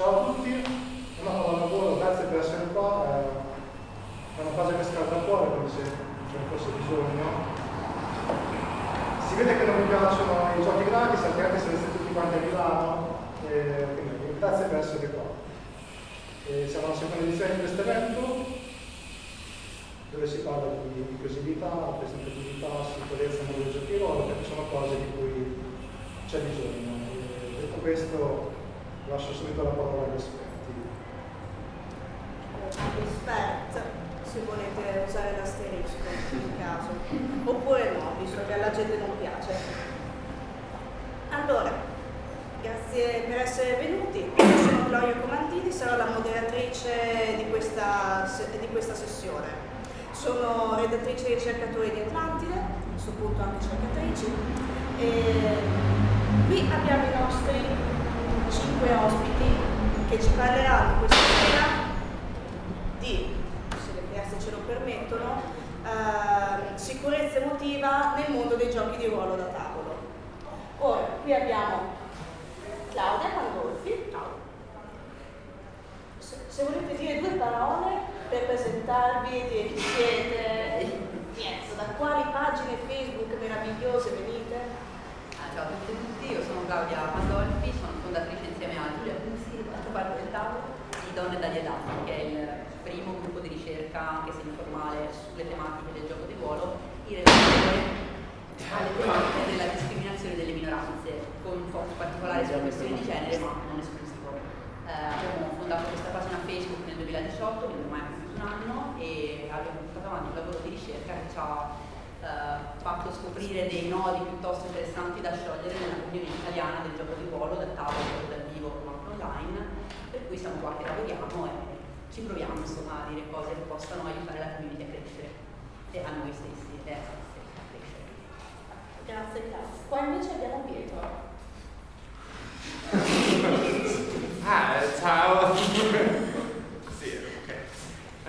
Ciao a tutti, una parola lavoro, grazie per essere qua. È una cosa che scalda il cuore come se ce ne fosse bisogno. Si vede che non mi piacciono i giochi gratis, anche se siete tutti quanti a Milano. E, quindi, grazie per essere qua. E siamo alla seconda edizione di questo evento dove si parla di inclusività, presentatività, sicurezza del giochi ruolo, perché sono cose di cui c'è bisogno. E detto questo, lascio subito la parola agli esperti. Esperta, se volete usare l'asterisco in caso, oppure no, visto che alla gente non piace. Allora, grazie per essere venuti. Io sono Gloria Comandini, sarò la moderatrice di questa, di questa sessione. Sono redattrice e ricercatore di Atlantide, a questo punto anche cercatrici. E qui abbiamo i nostri cinque ospiti che ci parleranno questa sera di, se le piazze ce lo permettono, eh, sicurezza emotiva nel mondo dei giochi di ruolo da tavolo. Ora, qui abbiamo Claudia Pandolfi. Se, se volete dire due parole per presentarvi, dire chi siete, yes, da quali pagine Facebook meravigliose venite? Ah, ciao a tutti io sono Claudia Pandolfi, sono fondatrice insieme a Giulia Bussi, dall'altra parte del tavolo, di Donne dagli Adatti, che è il primo gruppo di ricerca, anche se informale, sulle tematiche del gioco di ruolo, in relazione alle tematiche della discriminazione delle minoranze, con un focus particolare sulla questione di genere, ma non esclusivo. Eh, abbiamo fondato questa pagina Facebook nel 2018, quindi ormai un anno e abbiamo portato avanti un lavoro di ricerca che ci ha eh, fatto scoprire dei nodi piuttosto interessanti da sciogliere nella comunità italiana del gioco di ruolo, dal tavolo, anche online, per cui siamo qua che lavoriamo e ci proviamo insomma a dire cose che possano aiutare la community a crescere e a noi stessi e a crescere. Grazie Claudia. Qua invece abbiamo Pietro. ah, ciao!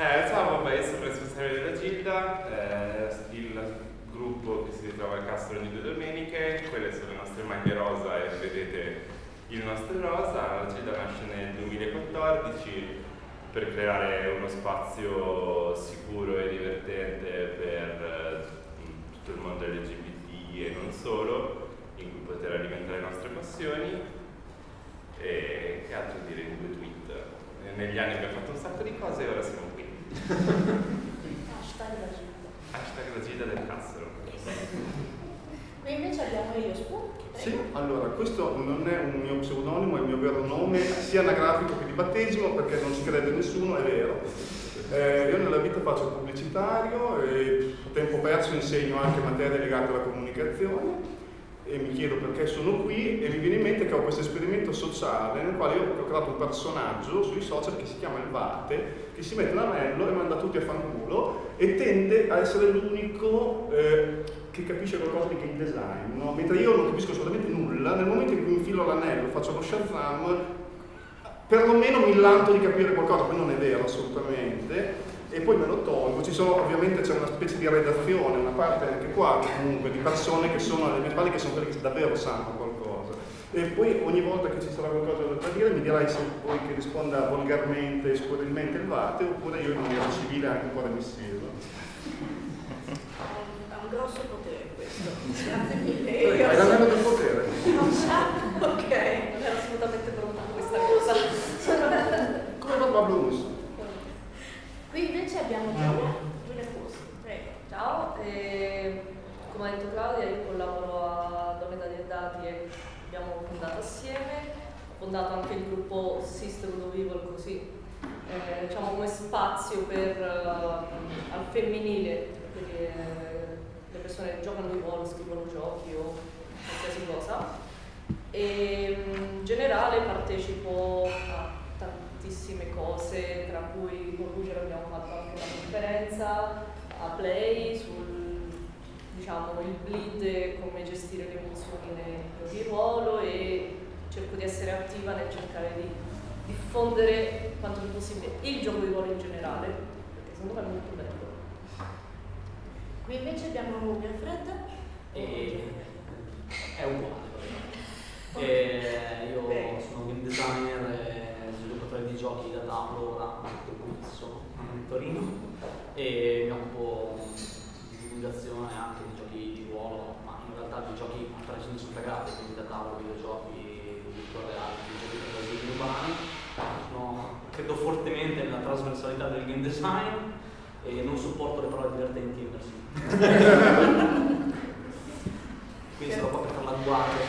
Eh, ciao, vabbè, io sono responsabile della Gilda, eh, il gruppo che si ritrova al Castro ogni due domeniche, quelle sono le nostre maglie rosa e vedete il nostro rosa. La Gilda nasce nel 2014 per creare uno spazio sicuro e divertente per eh, tutto il mondo LGBT e non solo, in cui poter alimentare le nostre passioni. E che altro dire in due tweet? Negli anni abbiamo fatto un sacco di cose e ora siamo qui. Hashtag la gita. Hashtag la gita del Cassero. Qui invece abbiamo io Spu. Sì, allora questo non è un mio pseudonimo, è il mio vero nome, sia anagrafico che di battesimo, perché non ci crede nessuno, è vero. Eh, io nella vita faccio pubblicitario e tempo perso insegno anche materie legate alla comunicazione e mi chiedo perché sono qui e mi viene in mente che ho questo esperimento sociale nel quale ho creato un personaggio sui social che si chiama il Vate, che si mette l'anello e manda tutti a fanculo e tende a essere l'unico eh, che capisce qualcosa di game design, no? mentre io non capisco assolutamente nulla, nel momento in cui infilo l'anello, faccio lo Shazam, perlomeno mi lanto di capire qualcosa, poi non è vero assolutamente, e poi me lo tolgo. Ci sono, ovviamente c'è una specie di redazione, una parte anche qua comunque di persone che sono alle mie spalle che sono quelle che davvero sanno qualcosa. E poi ogni volta che ci sarà qualcosa da dire mi dirai se vuoi che risponda volgarmente e spurilmente il vate oppure io in maniera civile anche un po' remissivo. Ha un grosso potere questo. Grazie mille. Hai l'anello del potere. Non sa? Ok, non era assolutamente pronta questa cosa. Come lo Babblus? Qui invece abbiamo Giulia, Giulia Fussi, prego. Ciao, eh, come ha detto Claudia io collaboro a Donne dagli Dati e abbiamo fondato assieme, ho fondato anche il gruppo Sisterhood of Evil così, eh, diciamo come spazio per, uh, al femminile, quindi eh, le persone che giocano di ruolo, scrivono giochi o qualsiasi cosa. E in generale partecipo a tantissime cose, tra cui con Luger abbiamo fatto anche una conferenza a Play sul diciamo, il bleed, come gestire le emozioni nel di ruolo e cerco di essere attiva nel cercare di diffondere quanto più possibile il gioco di ruolo in generale, perché secondo me è molto bello. Qui invece abbiamo Wilfred. E è uguale. E io sono game designer e giochi da tavolo ora, che sono a Torino, e mi occupo di divulgazione anche di giochi di ruolo, ma in realtà di giochi a 360 gradi, quindi da tavolo, videogiochi, virtual reality, giochi per bambini urbani. Sono, credo fortemente nella trasversalità del game design e non sopporto le parole divertenti e immersive. Quindi sarò qua per fare la guardia.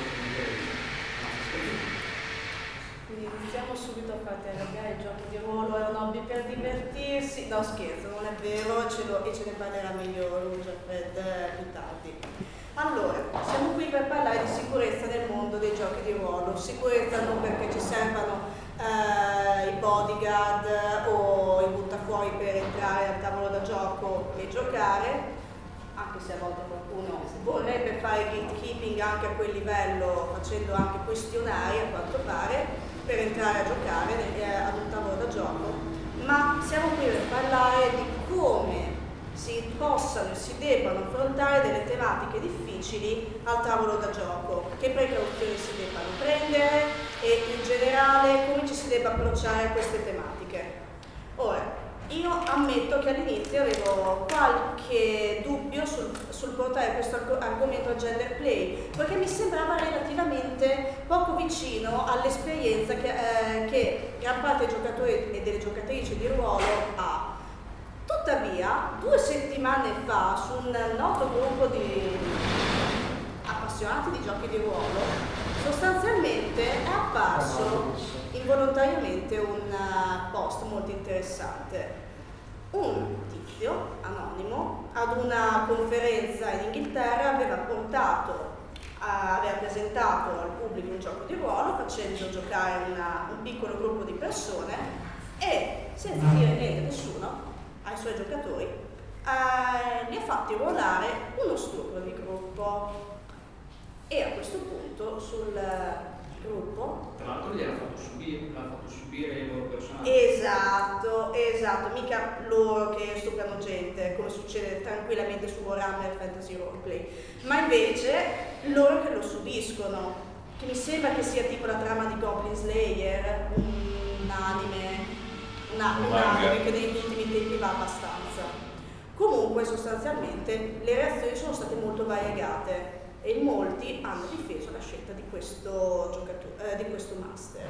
Quindi iniziamo subito a farti arrabbiare i giochi di ruolo, è un hobby per divertirsi. No scherzo, non è vero ce lo, e ce ne parlerà meglio Lucia Fred eh, più tardi. Allora, siamo qui per parlare di sicurezza nel mondo dei giochi di ruolo. Sicurezza non perché ci servano eh, i bodyguard o i buttafuori per entrare al tavolo da gioco e giocare, anche se a volte qualcuno vorrebbe fare gatekeeping anche a quel livello facendo anche questionari a quanto pare per entrare a giocare eh, ad un tavolo da gioco, ma siamo qui per parlare di come si possano e si debbano affrontare delle tematiche difficili al tavolo da gioco, che precauzioni si debbano prendere e in generale come ci si debba approcciare a queste tematiche. Ora, io ammetto che all'inizio avevo qualche dubbio sul, sul, portare questo argomento a gender play, perché mi sembrava relativamente poco vicino all'esperienza che, eh, che gran parte dei giocatori e delle giocatrici di ruolo ha. Tuttavia, due settimane fa, su un noto gruppo di appassionati di giochi di ruolo, sostanzialmente è apparso involontariamente un eh, post molto interessante un tizio anonimo ad una conferenza in Inghilterra aveva portato aveva presentato al pubblico un gioco di ruolo facendo giocare una, un piccolo gruppo di persone e senza dire niente a nessuno ai suoi giocatori eh, ha fatti ruolare uno stupro di gruppo. E a questo punto sul gruppo. Tra l'altro gli hanno fatto subire, fatto subire i loro personaggi. Esatto, esatto, mica loro che stuprano gente, come succede tranquillamente su Warhammer Fantasy Roleplay, ma invece loro che lo subiscono, che mi sembra che sia tipo la trama di Goblin Slayer, un anime, una, un anime che negli ultimi tempi va abbastanza. Comunque sostanzialmente le reazioni sono state molto variegate e molti hanno difeso la scelta di questo, eh, di questo master.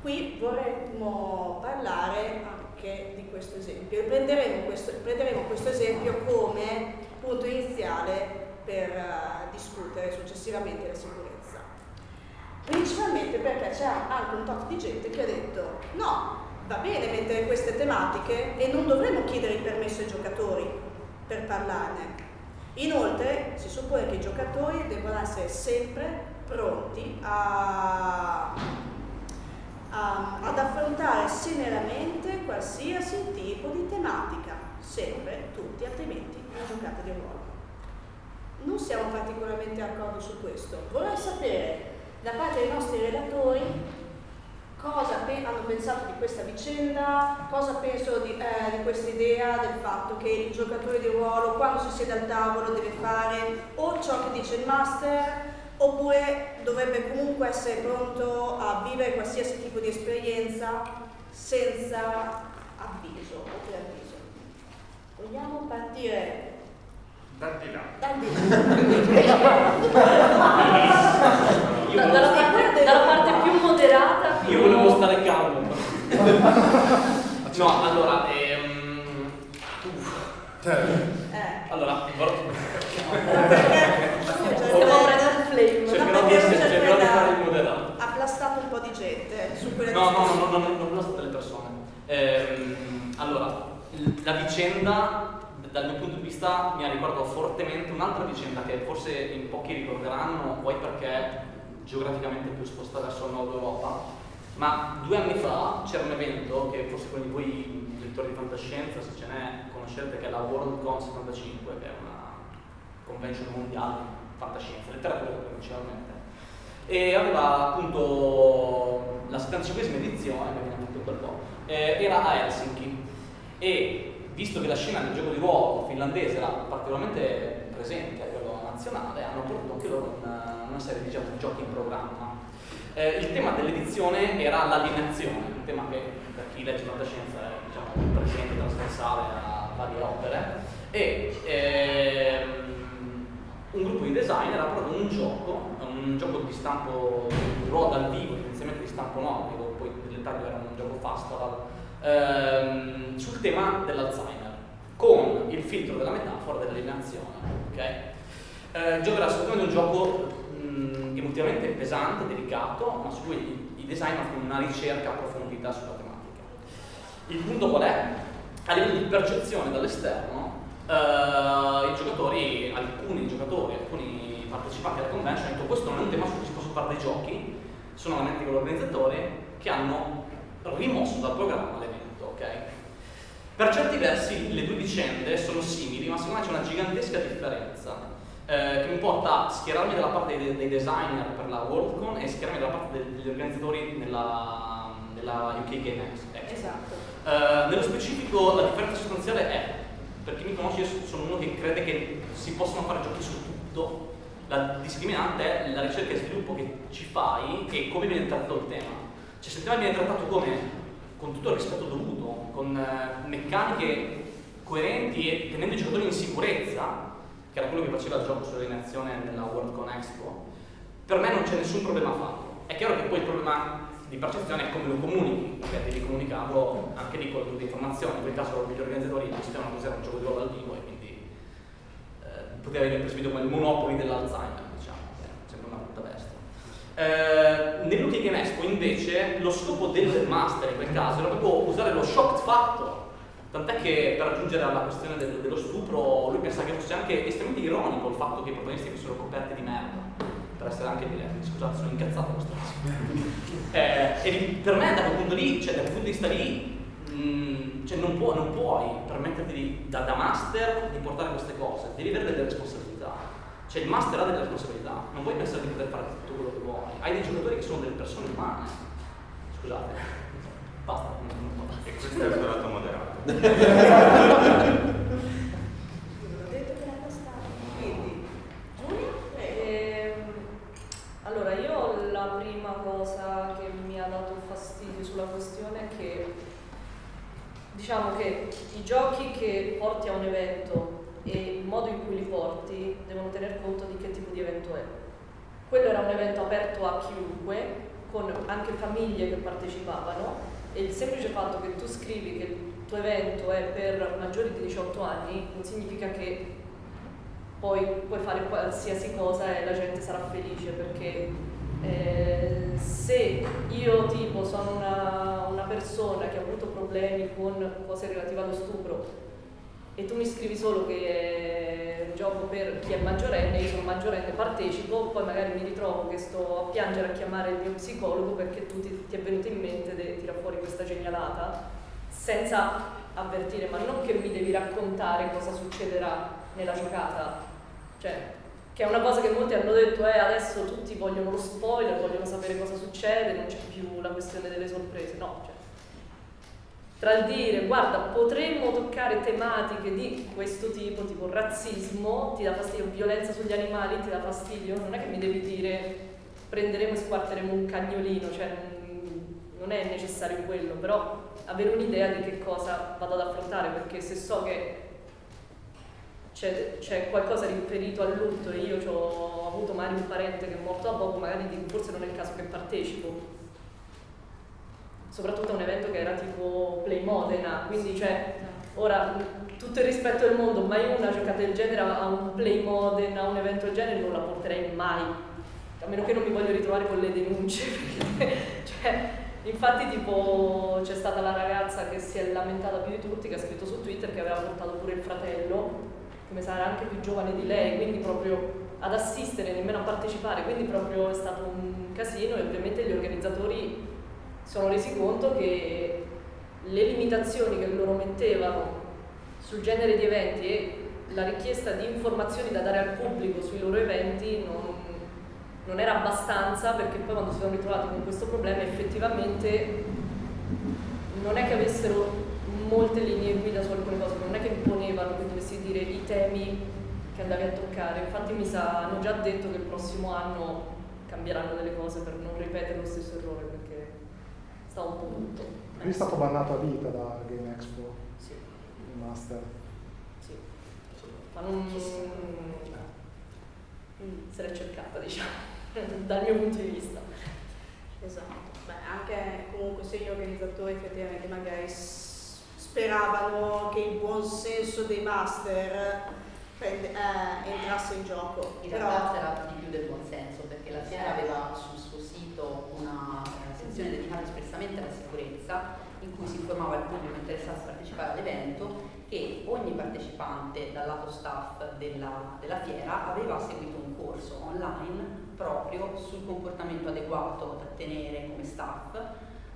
Qui vorremmo parlare anche di questo esempio e prenderemo questo, prenderemo questo esempio come punto iniziale per uh, discutere successivamente la sicurezza. Principalmente perché c'è anche un tot di gente che ha detto no, va bene mettere queste tematiche e non dovremmo chiedere il permesso ai giocatori per parlarne, Inoltre si suppone che i giocatori debbano essere sempre pronti a, a, ad affrontare serenamente qualsiasi tipo di tematica, sempre tutti, altrimenti non giocate di ruolo. Non siamo particolarmente d'accordo su questo. Vorrei sapere da parte dei nostri relatori cosa hanno pensato di questa vicenda, cosa pensano di, eh, di questa idea del fatto che il giocatore di ruolo quando si siede al tavolo deve fare o ciò che dice il master oppure dovrebbe comunque essere pronto a vivere qualsiasi tipo di esperienza senza avviso o preavviso. Vogliamo partire dal di là. Dal di là. dalla, parte, dalla parte più moderata. Io volevo stare calmo. no, allora, ehm... Cioè, eh. Allora, Stiamo prendendo flame. Cercherò di, essere, cercherò di fare il moderato. Ha plastato un po' di gente su quelle No, no, no, no, no, non plastate le persone. Ehm, allora, la vicenda dal mio punto di vista mi ha ricordato fortemente un'altra vicenda che forse in pochi ricorderanno, poi perché geograficamente più sposta verso il nord Europa, ma due anni fa c'era un evento che forse quelli di voi lettori di fantascienza, se ce n'è, conoscete, che è la World Con 75, che è una convention mondiale di fantascienza, letteratura principalmente. E aveva appunto la 75esima edizione, che abbiamo fatto un po', eh, era a Helsinki. E visto che la scena del gioco di ruolo finlandese era particolarmente presente a livello nazionale, hanno prodotto anche loro una una serie diciamo, di giochi in programma. Eh, il tema dell'edizione era l'alienazione, un tema che per legge e fantascienza è diciamo, presente, trasversale a varie opere e ehm, un gruppo di designer ha provato un gioco, un gioco di stampo ruolo dal vivo, inizialmente di stampo nordico, poi nel dettaglio era un gioco festival, ehm, sul tema dell'Alzheimer, con il filtro della metafora dell'alienazione. Okay? Eh, il gioco era assolutamente un gioco mh, emotivamente pesante, delicato, ma su cui i, i designer fanno una ricerca approfondita sulla tematica. Il punto qual è? A livello di percezione dall'esterno, eh, i giocatori, alcuni giocatori, alcuni partecipanti alla convention hanno detto questo non è un tema su cui si possono fare dei giochi, sono la mente dell'organizzatore che hanno rimosso dal programma l'evento, ok? Per certi versi le due vicende sono simili, ma secondo me c'è una gigantesca differenza eh, che mi porta a schierarmi dalla parte dei, dei, designer per la Worldcon e schierarmi dalla parte degli organizzatori nella, nella UK Game Expo. Esatto. Eh, nello specifico la differenza sostanziale è, per chi mi conosce io sono uno che crede che si possono fare giochi su tutto, la discriminante è la ricerca e sviluppo che ci fai e come viene trattato il tema. Cioè se il tema viene trattato come, con tutto il rispetto dovuto, con eh, meccaniche coerenti e tenendo i giocatori in sicurezza, che era quello che faceva il gioco sull'alienazione nella WorldCon Expo, per me non c'è nessun problema fatto. È chiaro che poi il problema di percezione è come lo comunichi, perché devi comunicarlo anche lì con le informazioni. In quel caso gli organizzatori decidevano cos'era un gioco di ruolo dal vivo e quindi eh, poteva venire percepito come il monopoli dell'Alzheimer, diciamo, che è sempre una brutta bestia. Eh, nell'Ultimate Game Expo invece lo scopo del master in quel caso era proprio usare lo shock factor Tant'è che per raggiungere alla questione del, dello stupro lui pensava che fosse anche estremamente ironico il fatto che i protagonisti fossero coperti di merda. Per essere anche diretti, scusate, sono incazzato questa cosa. eh, e per me da quel punto lì, cioè da quel punto di vista lì, mh, mm, cioè non, può, non, puoi permetterti di, da, da, master di portare queste cose, devi avere delle responsabilità. Cioè il master ha delle responsabilità, non puoi pensare di poter fare tutto quello che vuoi. Hai dei giocatori che sono delle persone umane. Scusate. Basta. E questo è il suo lato moderato. Allora, io la prima cosa che mi ha dato fastidio sulla questione è che diciamo che i giochi che porti a un evento e il modo in cui li porti devono tener conto di che tipo di evento è. Quello era un evento aperto a chiunque, con anche famiglie che partecipavano e il semplice fatto che tu scrivi che tuo evento è per maggiori di 18 anni non significa che poi puoi fare qualsiasi cosa e la gente sarà felice perché eh, se io tipo sono una, una, persona che ha avuto problemi con cose relative allo stupro e tu mi scrivi solo che è un gioco per chi è maggiorenne, io sono maggiorenne, partecipo, poi magari mi ritrovo che sto a piangere a chiamare il mio psicologo perché tu ti, ti è venuto in mente di tirare fuori questa genialata senza avvertire, ma non che mi devi raccontare cosa succederà nella giocata, cioè che è una cosa che molti hanno detto, eh adesso tutti vogliono lo spoiler, vogliono sapere cosa succede, non c'è più la questione delle sorprese, no, cioè, tra il dire guarda potremmo toccare tematiche di questo tipo, tipo razzismo, ti dà fastidio, violenza sugli animali ti dà fastidio, non è che mi devi dire prenderemo e squarteremo un cagnolino, cioè non è necessario quello, però avere un'idea di che cosa vado ad affrontare, perché se so che c'è, qualcosa riferito al lutto e io ho avuto magari un parente che è morto da poco, magari dico forse non è il caso che partecipo. Soprattutto a un evento che era tipo Play Modena, quindi cioè, ora tutto il rispetto del mondo, mai una giocata del genere a un Play Modena, a un evento del genere non la porterei mai, a meno che non mi voglio ritrovare con le denunce, perché, cioè, Infatti tipo c'è stata la ragazza che si è lamentata più di tutti, che ha scritto su Twitter che aveva portato pure il fratello, come sarà anche più giovane di lei, quindi proprio ad assistere, nemmeno a partecipare, quindi proprio è stato un casino e ovviamente gli organizzatori sono resi conto che le limitazioni che loro mettevano sul genere di eventi e la richiesta di informazioni da dare al pubblico sui loro eventi non, non era abbastanza perché poi quando si sono ritrovati con questo problema effettivamente non è che avessero molte linee guida su alcune cose, non è che imponevano che dovessi dire i temi che andavi a toccare, infatti mi sa, hanno già detto che il prossimo anno cambieranno delle cose per non ripetere lo stesso errore perché sta un po' tutto. Lui è stato bannato a vita da Game Expo, Sì, il master. sì. Ma non... Mm, Se l'è cercata, diciamo, dal mio punto di vista. Esatto. Beh, anche comunque se gli organizzatori effettivamente magari speravano che il buon senso dei master prende- eh, entrasse in gioco. In Però realtà c'era di più del buon senso perché la fiera aveva sul suo sito una eh, sezione dedicata espressamente alla sicurezza in cui si informava il pubblico interessato a partecipare all'evento che ogni partecipante dal lato staff della, della fiera aveva seguito un corso online proprio sul comportamento adeguato da tenere come staff,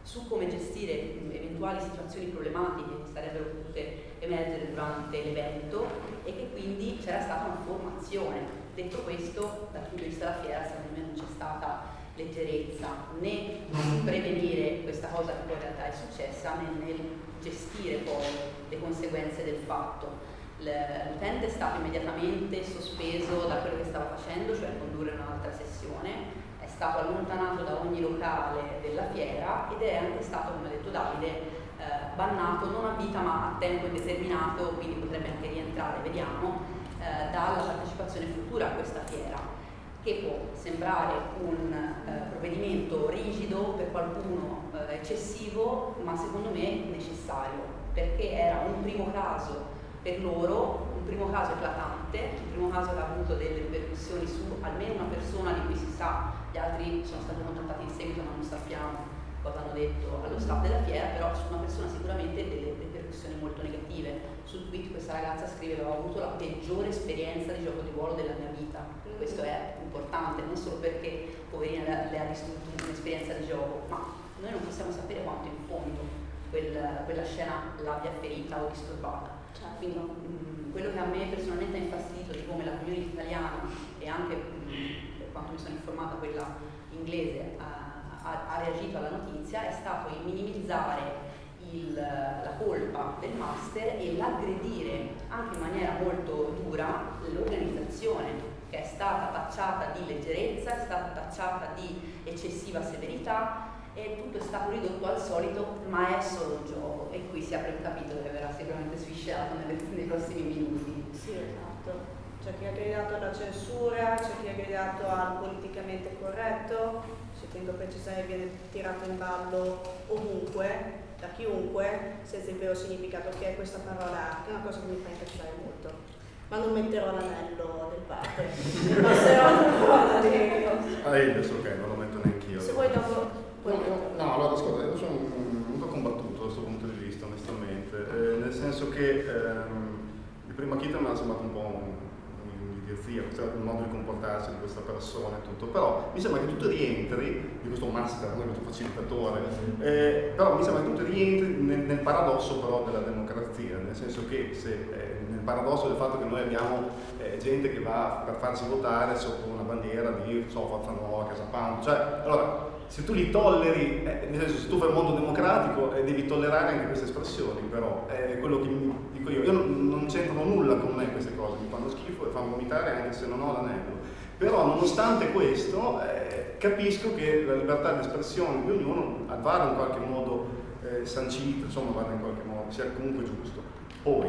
su come gestire eventuali situazioni problematiche che sarebbero potute emergere durante l'evento e che quindi c'era stata una formazione. Detto questo, dal punto di vista della fiera, secondo me non c'è stata leggerezza né nel prevenire questa cosa che poi in realtà è successa, né nel gestire poi le conseguenze del fatto. L'utente è stato immediatamente sospeso da quello che stava facendo, cioè condurre un'altra sessione, è stato allontanato da ogni locale della fiera ed è anche stato, come ha detto Davide, eh, bannato non a vita ma a tempo indeterminato, quindi potrebbe anche rientrare, vediamo, eh, dalla partecipazione futura a questa fiera che può sembrare un eh, provvedimento rigido, per qualcuno eh, eccessivo, ma secondo me necessario, perché era un primo caso per loro, un primo caso eclatante, un primo caso che ha avuto delle ripercussioni su almeno una persona di cui si sa, gli altri sono stati contattati in seguito ma non sappiamo cosa hanno detto allo staff della fiera, però su una persona sicuramente delle ripercussioni molto negative. Sul tweet questa ragazza scrive che ho avuto la peggiore esperienza di gioco di ruolo della mia vita. Questo è importante, non solo perché poverina le, le ha distrutto un'esperienza di gioco, ma noi non possiamo sapere quanto in fondo quel- quella scena l'abbia ferita o disturbata. Quindi mh, quello che a me personalmente ha infastidito di come la community italiana e anche mh, per quanto mi sono informata quella inglese ha, ha- ha reagito alla notizia è stato il minimizzare il- la colpa del master e l'aggredire anche in maniera molto dura l'organizzazione che è stata tacciata di leggerezza, è stata tacciata di eccessiva severità e tutto è stato ridotto al solito, ma è solo un gioco e qui si apre un capitolo che verrà sicuramente sviscerato nei prossimi minuti. Sì, esatto. C'è chi ha gridato alla censura, c'è chi ha gridato al politicamente corretto, ci tengo a precisare che viene tirato in ballo ovunque, da chiunque, senza il vero significato che è questa parola, che è una cosa che mi fa incazzare molto. Ma non metterò l'anello del padre, passerò ancora di... Ah, io adesso ok, non lo metto neanche io. Se vuoi dopo... No, allora ascolta, io sono molto combattuto da questo punto di vista, onestamente, eh, nel senso che ehm, il primo Akita mi ha sembrato un po' un- un'idiozia, è il modo di comportarsi di questa persona e tutto, però mi sembra che tutto rientri, di questo master, non questo facilitatore, eh, però mi sembra che tutto rientri nel, nel paradosso però della democrazia, nel senso che se, eh, paradosso del fatto che noi abbiamo eh, gente che va per farsi votare sotto una bandiera di so, Forza Nuova, Casa Pound, cioè, allora, se tu li tolleri, eh, nel senso se tu fai un mondo democratico eh, devi tollerare anche queste espressioni, però è quello che dico io. Io non, non c'entrano nulla con me queste cose, mi fanno schifo e fanno vomitare anche se non ho l'anello. Però nonostante questo eh, capisco che la libertà di espressione di ognuno vada in qualche modo eh, sancita, insomma vada in qualche modo, sia comunque giusto. Poi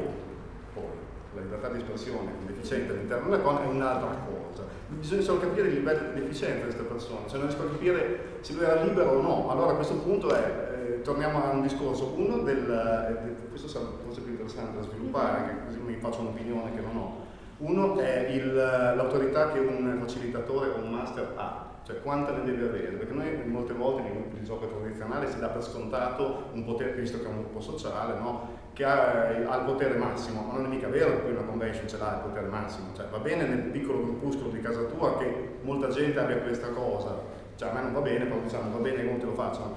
la libertà di espressione deficiente all'interno della cosa è un'altra cosa. Bisogna solo capire il livello di deficienza di queste persone, se non riesco a capire se lui era libero o no. Allora a questo punto è, eh, torniamo a un discorso, uno del, eh, questo sarà forse più interessante da sviluppare, anche così mi faccio un'opinione che non ho. Uno è l'autorità che un facilitatore o un master ha, cioè quanta ne deve avere, perché molte volte nei gruppi di gioco tradizionali si dà per scontato un potere, visto che è un gruppo sociale, no? che ha, ha il potere massimo, ma non è mica vero che poi una convention ce l'ha il potere massimo, cioè va bene nel piccolo gruppuscolo di casa tua che molta gente abbia questa cosa, cioè a me non va bene, però diciamo va bene come te lo facciano,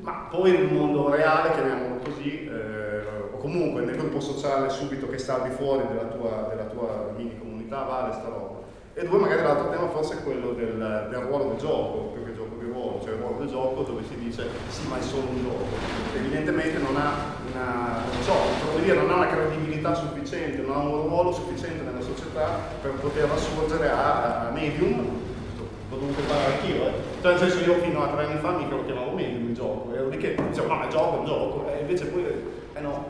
ma poi nel mondo reale, chiamiamolo così, eh, o comunque nel gruppo sociale subito che sta al di fuori della tua, della tua mini comunità, vale sta roba. E due, magari l'altro tema forse è quello del, del ruolo del gioco, gioco dove si dice sì ma è solo un gioco. Evidentemente non ha una, so, dire, non ha una credibilità sufficiente, non ha un ruolo sufficiente nella società per poter assurgere a, a medium, l'ho dovuto fare anch'io, eh. Cioè nel senso io fino a tre anni fa mica lo chiamavo medium il gioco, ero di che diciamo no, ma gioco, è un gioco, e invece poi, eh no,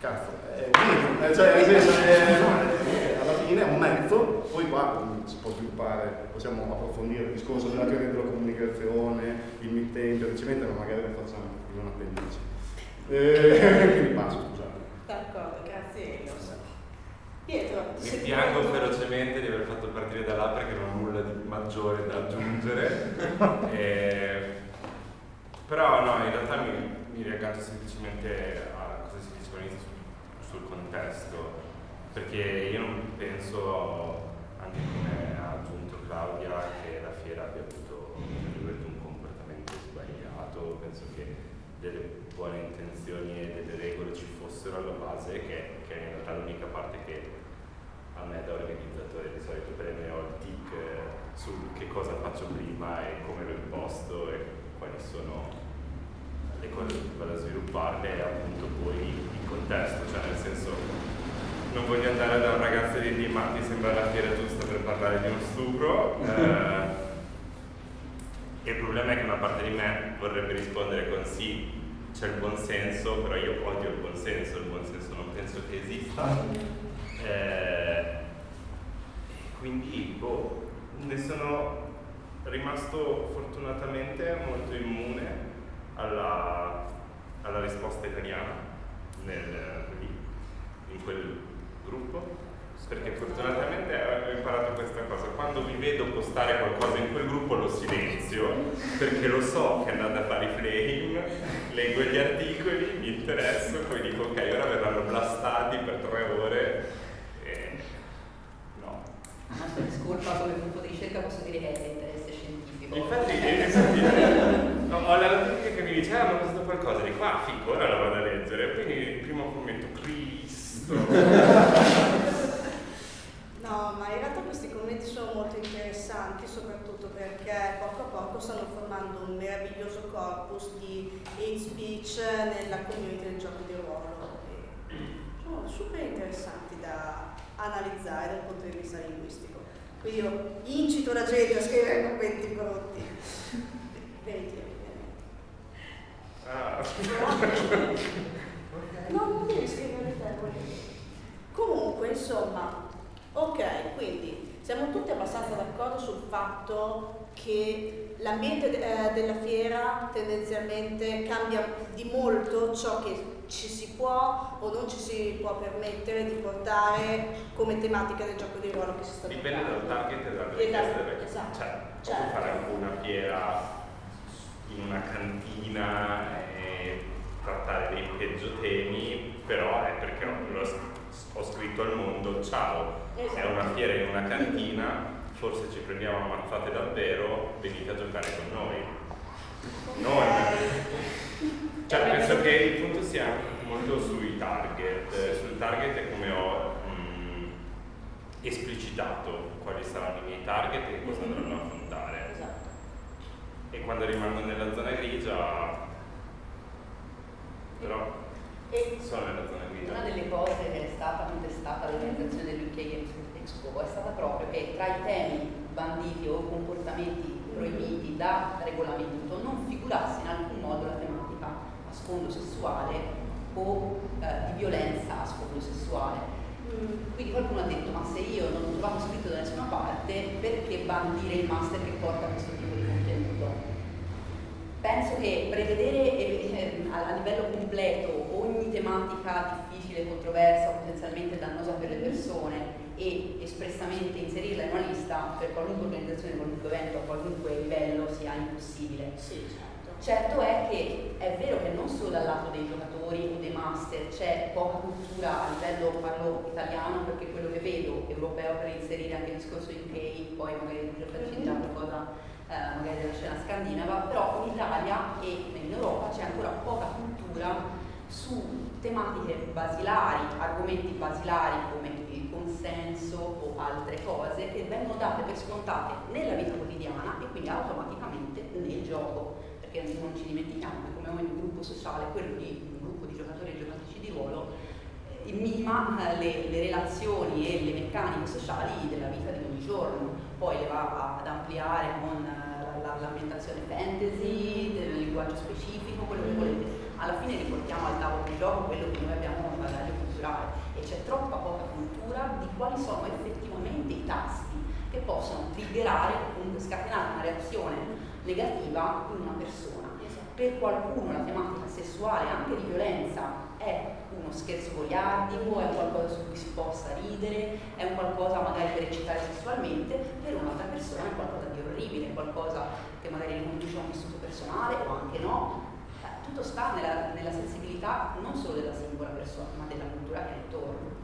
cazzo, è quindi, eh, cioè, nel senso, eh, no, eh, alla fine è un mezzo, poi qua mm, si può sviluppare, possiamo approfondire il discorso della teoria della comunicazione, il mittente, il ricevente, ma magari lo facciamo in un appendice. Eh, quindi passo, scusate. D'accordo, grazie Elos. Pietro, Mi piango ferocemente di aver fatto partire da là perché non ho nulla di maggiore da aggiungere. Eh, però no, in realtà mi, mi riaggancio semplicemente a cosa si diceva all'inizio sul, sul contesto, perché io non penso, anche come ha aggiunto Claudia, che la fiera abbia avuto un comportamento sbagliato, penso che delle buone intenzioni e delle regole ci fossero alla base, che, che è in realtà l'unica parte che a me da organizzatore di solito preme ho il tic su che cosa faccio prima e come lo imposto e quali sono le cose che vado a svilupparle e appunto poi il contesto, cioè nel senso non voglio andare da un ragazzo e dirgli ma ti sembra la fiera giusta per parlare di uno stupro eh, il problema è che una parte di me vorrebbe rispondere con sì, c'è il buonsenso, però io odio il buonsenso, il buonsenso non penso che esista. Eh, quindi, boh, ne sono rimasto fortunatamente molto immune alla, alla risposta italiana nel, in quel gruppo perché fortunatamente ho imparato questa cosa. Quando vi vedo postare qualcosa in quel gruppo lo silenzio perché lo so che andate a fare i flame leggo gli articoli, mi interesso poi dico ok ora verranno blastati per tre ore. E no. La discolpa come gruppo di ricerca posso dire che è l'interesse scientifico. Infatti, infatti, no, ho la notifica che mi dice, ah, ma ho visto qualcosa, dico, ah, figo, ora lo vado a leggere. Quindi Cristo. No, ma in realtà questi commenti sono molto interessanti, soprattutto perché poco a poco stanno formando un meraviglioso corpus di hate speech nella community del gioco di ruolo. Sono super interessanti da analizzare dal punto di vista linguistico. Quindi io incito la gente a scrivere commenti brutti. Veritieri, ovviamente. Ah. No, non devi scrivere dire. Comunque, insomma, ok, quindi siamo tutti abbastanza d'accordo sul fatto che l'ambiente eh, della fiera tendenzialmente cambia di molto ciò che ci si può o non ci si può permettere di portare come tematica del gioco di ruolo che si sta Dipende dal target e dalla E richiesta dal- della esatto, Cioè, certo. fare anche una fiera in una cantina e trattare dei peggio temi, però è perché ho, ho scritto al mondo, ciao, è Esatto. una fiera in una cantina, forse ci prendiamo ammazzate davvero, venite a giocare con noi. Non. Cioè, penso che il punto sia molto sui target. Sul target è come ho mh, esplicitato quali saranno i miei target e cosa andranno a affrontare. Esatto. E quando rimango nella zona grigia, però E sono nella zona grigia. Una delle cose che è stata contestata all'organizzazione dell'UK Games Expo è stata proprio che tra i temi banditi o comportamenti proibiti da regolamento non figurasse in alcun modo la tematica a sfondo sessuale o eh, di violenza a sfondo sessuale. mm, Quindi qualcuno ha detto ma se io non ho trovato scritto da nessuna parte perché bandire il master che porta questo tipo di contenuto? Penso che prevedere eh, livello completo ogni tematica difficile, controversa, potenzialmente dannosa per le persone e espressamente inserirla in una lista per qualunque organizzazione, qualunque evento, a qualunque livello sia impossibile. sì, certo. Certo è che è vero che non solo dal lato dei giocatori o dei master c'è poca cultura a livello, parlo italiano perché quello che vedo, europeo per inserire anche il discorso UK, poi magari per farci già qualcosa eh, magari della scena scandinava, però in Italia e in Europa c'è ancora poca cultura su tematiche basilari, argomenti basilari come il consenso o altre cose che vengono date per scontate nella vita quotidiana e quindi automaticamente nel gioco perché non ci dimentichiamo che come ogni gruppo sociale, quello di un gruppo di giocatori e giocatrici di ruolo, eh, mima eh, le, le relazioni e le meccaniche sociali della vita di ogni giorno, poi le va ad ampliare con eh, la, dall'ambientazione fantasy, del linguaggio specifico, quello che volete. Alla fine riportiamo al tavolo di gioco quello che noi abbiamo nel bagaglio culturale e c'è troppa poca cultura di quali sono effettivamente i tasti che possono triggerare, comunque scatenare una reazione negativa in una persona. Per qualcuno la tematica sessuale, anche di violenza, è uno scherzo goliardico, è qualcosa su cui si possa ridere, è un qualcosa magari per eccitare sessualmente, per un'altra persona è qualcosa di orribile, qualcosa che magari riconduce a un vissuto personale o anche no. Tutto sta nella, nella sensibilità non solo della singola persona, ma della cultura che è intorno.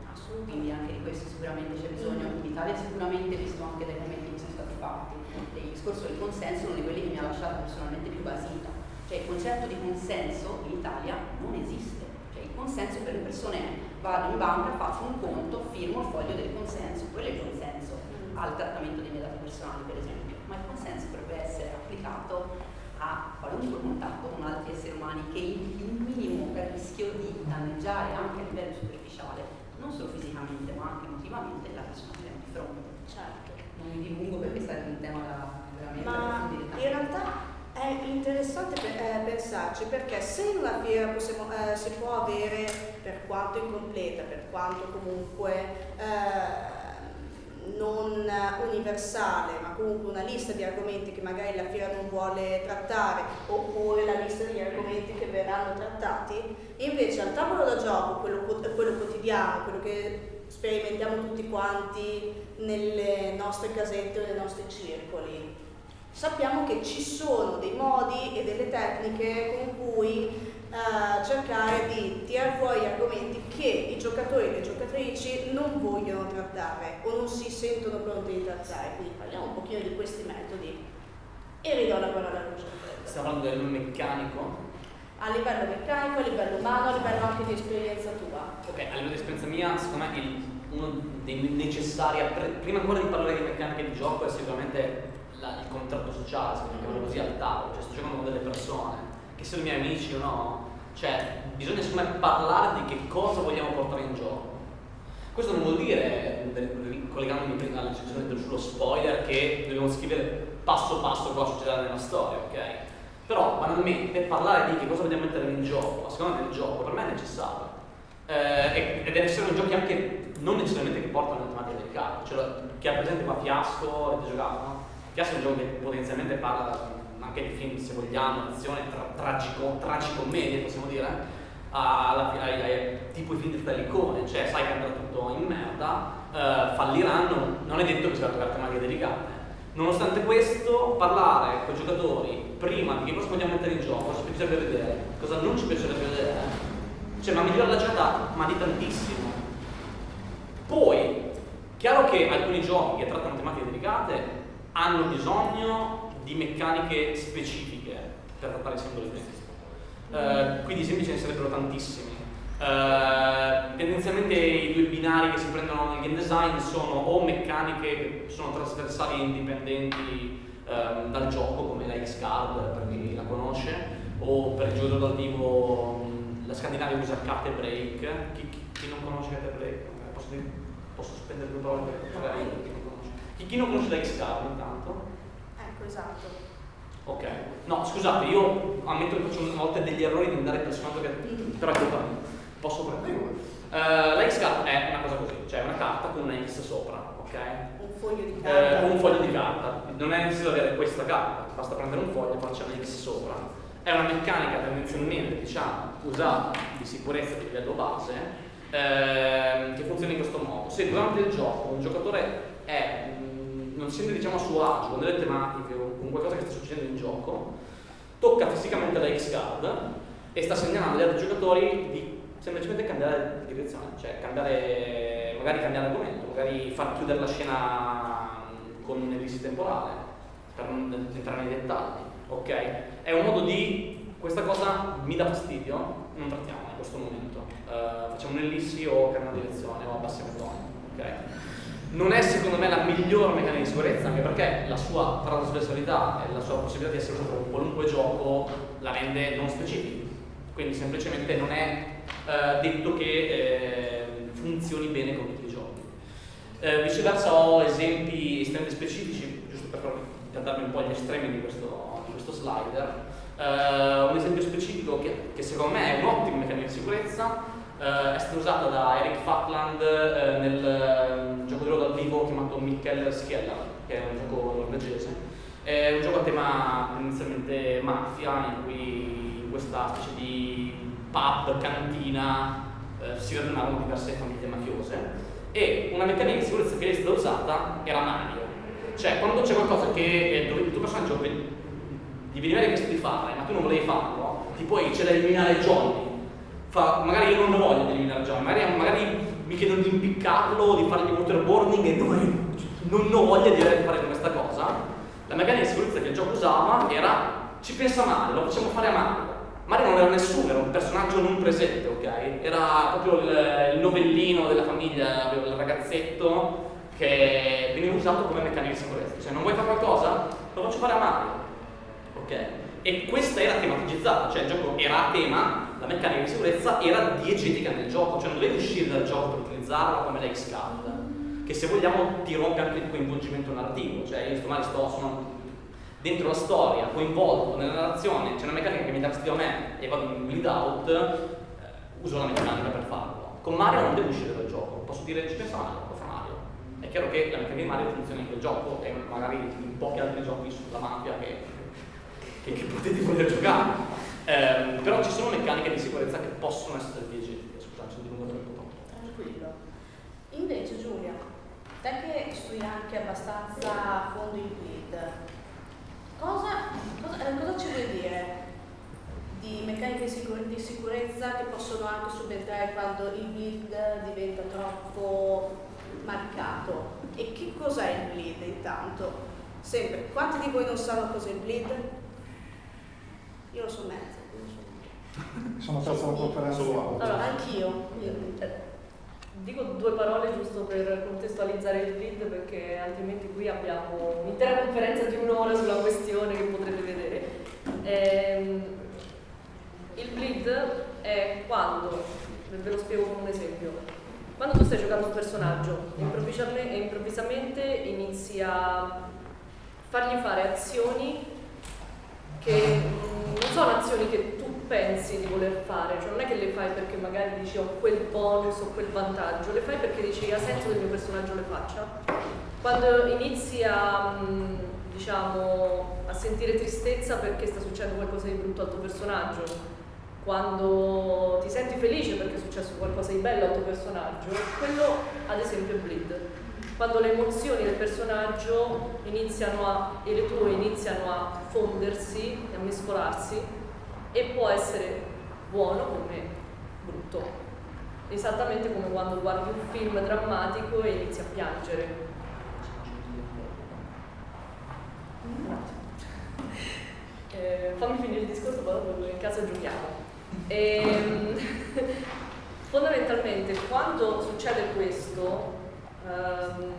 Quindi anche di questo sicuramente c'è bisogno. In Italia sicuramente, visto anche dai commenti che sono stati fatti, il discorso del consenso è uno di quelli che mi ha lasciato personalmente più basita. Cioè il concetto di consenso in Italia non esiste. Cioè il consenso per le persone è vado in banca, faccio un conto, firmo il foglio del consenso, quello è il consenso al trattamento dei miei dati personali per esempio, ma il consenso dovrebbe essere applicato a qualunque contatto con altri esseri umani che un minimo per rischio di danneggiare anche a livello superficiale, non solo fisicamente ma anche emotivamente la persona che abbiamo di fronte. Certo. Non mi dilungo perché sarebbe un tema da veramente Ma in realtà è interessante pe- eh, pensarci perché se una fiera possiamo, eh, si può avere, per quanto incompleta, per quanto comunque eh, non universale, ma comunque una lista di argomenti che magari la fiera non vuole trattare, oppure la lista di argomenti che verranno trattati, invece al tavolo da gioco, quello, quello quotidiano, quello che sperimentiamo tutti quanti nelle nostre casette o nei nostri circoli, sappiamo che ci sono dei modi e delle tecniche con cui eh, cercare di tirare fuori argomenti che i giocatori e le giocatrici non vogliono trattare o non si sentono pronti di trattare. Quindi parliamo un pochino di questi metodi e ridò la parola a Lucio. Stiamo parlando del meccanico. A livello meccanico, a livello umano, a livello anche di esperienza tua. Ok, a livello di esperienza mia, secondo me il- uno dei necessari, prima ancora di parlare di meccanica di gioco, è sicuramente la- il contratto sociale, se vogliamo chiamarlo così, al tavolo. Cioè sto giocando con delle persone, che siano i miei amici o no. Cioè, bisogna secondo parlare di che cosa vogliamo portare in gioco. Questo non vuol dire, collegandomi prima alla discussione sullo spoiler, che dobbiamo scrivere passo passo cosa succederà nella storia, ok? Però banalmente parlare di che cosa vogliamo mettere in gioco, a seconda del gioco, per me è necessario. Eh, ed essere giochi anche non necessariamente che portano tematica del carte. Cioè, chi ha presente qua Fiasco, avete giocato, no? Fiasco è un gioco che potenzialmente parla anche di film, se vogliamo, azione, tra, tragico, tragicommedie, possiamo dire, alla fi- ai- ai- tipo i film di Talicone, cioè sai che andrà tutto in merda, eh, falliranno, non è detto che si va a toccare tematiche delicate. Nonostante questo, parlare con i giocatori prima di che cosa vogliamo mettere in gioco, cosa ci piacerebbe vedere, cosa non ci piacerebbe vedere, cioè ma migliora la giornata, ma di tantissimo. Poi, chiaro che alcuni giochi che trattano tematiche delicate hanno bisogno di meccaniche specifiche per trattare i singoli temi. Eh, quindi esempi ce ne sarebbero tantissimi. Eh, tendenzialmente i due binari che si prendono nel game design sono o meccaniche che sono trasversali e indipendenti ehm, dal gioco, come la X-Card per chi la conosce, o per il giocatore dal vivo mh, la Scandinavia usa Cat e Break. Chi, chi- non conosce Cat e Break? Eh, Posso, dire- posso spendere due parole per magari chi non conosce. Chi, chi non conosce la X-Card intanto? Esatto. Ok, no scusate, io ammetto che faccio a volte degli errori di andare il personaggio che però è colpa mia. Posso prendere? Uh, la X card è una cosa così, cioè una carta con una X sopra, ok? Un foglio di Eh, carta. con un foglio di carta, non è necessario avere questa carta, basta prendere un foglio e farci una X sopra. È una meccanica tendenzialmente, diciamo, usata di sicurezza di livello base, ehm, che funziona in questo modo. Se durante il gioco un giocatore è, mh, non si sente diciamo a suo agio con delle tematiche con qualcosa che sta succedendo in gioco, tocca fisicamente la X-Card e sta segnalando agli altri giocatori di semplicemente cambiare direzione, cioè cambiare, magari cambiare argomento, magari far chiudere la scena mh, con un'ellisse temporale, per non entrare nei dettagli, ok? È un modo di, questa cosa mi dà fastidio, non trattiamo in questo momento, Eh, facciamo un'ellissi o cambiamo direzione o abbassiamo il tono, ok? Non è secondo me la miglior meccanica di sicurezza, anche perché la sua trasversalità e la sua possibilità di essere usato con qualunque gioco la rende non specifica. Quindi semplicemente non è eh, detto che eh, funzioni bene con tutti i giochi. Eh, viceversa ho esempi estremamente specifici, giusto per per un po' gli estremi di questo, di questo slider. Uh, un esempio specifico che, che, secondo me è un ottimo meccanismo di sicurezza uh, è stata usata da Eric Fatland uh, nel gioco di ruolo dal vivo chiamato Mikkel Skjeller, che è un gioco norvegese. È un gioco a tema inizialmente mafia, in cui in questa specie di pub, cantina, si radunavano diverse famiglie mafiose e una meccanica di sicurezza che è stata usata era Mario. Cioè, quando c'è qualcosa che dove il tuo personaggio gli veniva richiesto di fare, ma tu non volevi farlo, ti puoi c'è da eliminare Johnny. Fa, magari io non lo voglio di eliminare Johnny, magari, magari mi chiedono di impiccarlo, di fargli waterboarding e non, non ho voglia di fare questa cosa. La meccanica di sicurezza che il gioco usava era ci pensa male, lo facciamo fare a Mario. Mario non era nessuno, era un personaggio non presente, ok? Era proprio il, il novellino della famiglia, il ragazzetto che veniva usato come meccanismo di sicurezza. Cioè, non vuoi fare qualcosa? Lo faccio fare a Mario. Ok? E questa era tematizzata, cioè il gioco era a tema, la meccanica di sicurezza era diegetica nel gioco, cioè non dovevi uscire dal gioco per utilizzarla come l'ex card, che se vogliamo ti rompe anche il coinvolgimento narrativo, cioè io sto male sto sono dentro la storia, coinvolto nella narrazione, c'è una meccanica che mi dà fastidio a me e vado in build out, eh, uso la meccanica per farlo. Con Mario non devo uscire dal gioco, posso dire ci pensa Mario, lo fa Mario. È chiaro che la meccanica di Mario funziona in quel gioco e magari in pochi altri giochi sulla mafia che, che, che potete voler giocare. Eh, però ci sono meccaniche di sicurezza che possono essere diegetiche, scusate, sono dilungato un po' troppo. Tranquillo. Invece Giulia, te che studi anche abbastanza a fondo il bleed, Cosa, cosa, eh, cosa, ci vuoi dire di meccaniche di sicurezza che possono anche subentrare quando il bleed diventa troppo marcato? E che cos'è il bleed intanto? Sempre, quanti di voi non sanno cos'è il bleed? Io lo so mezzo. Sono perso la conferenza. Allora, anch'io. Dico due parole giusto per contestualizzare il bleed perché altrimenti qui abbiamo un'intera conferenza di un'ora sulla questione che potrete vedere. Ehm, il bleed è quando, ve lo spiego con un esempio, quando tu stai giocando un personaggio improvvisamente, improvvisamente inizi a fargli fare azioni che non sono azioni che tu pensi di voler fare, cioè non è che le fai perché magari dici ho quel bonus o quel vantaggio, le fai perché dici ha senso che il mio personaggio le faccia. Quando inizi a, mm, diciamo, a sentire tristezza perché sta succedendo qualcosa di brutto al tuo personaggio, quando ti senti felice perché è successo qualcosa di bello al tuo personaggio, quello ad esempio è bleed. Quando le emozioni del personaggio iniziano a, e le tue iniziano a fondersi e a mescolarsi e può essere buono come brutto. Esattamente come quando guardi un film drammatico e inizi a piangere. Eh, fammi finire il discorso, poi in casa giochiamo. E, ehm, fondamentalmente quando succede questo um,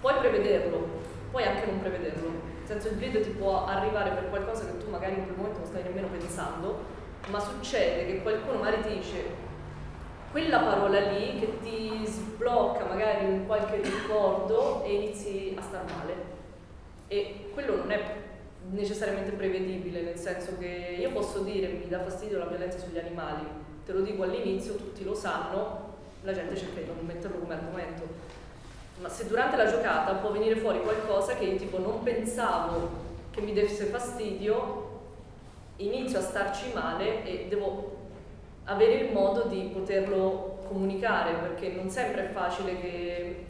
puoi prevederlo, puoi anche non prevederlo senso il video ti può arrivare per qualcosa che tu magari in quel momento non stai nemmeno pensando, ma succede che qualcuno magari ti dice quella parola lì che ti sblocca magari un qualche ricordo e inizi a star male. E quello non è necessariamente prevedibile, nel senso che io posso dire mi dà fastidio la violenza sugli animali, te lo dico all'inizio, tutti lo sanno, la gente cerca di non metterlo come argomento ma se durante la giocata può venire fuori qualcosa che io tipo non pensavo che mi desse fastidio, inizio a starci male e devo avere il modo di poterlo comunicare perché non sempre è facile che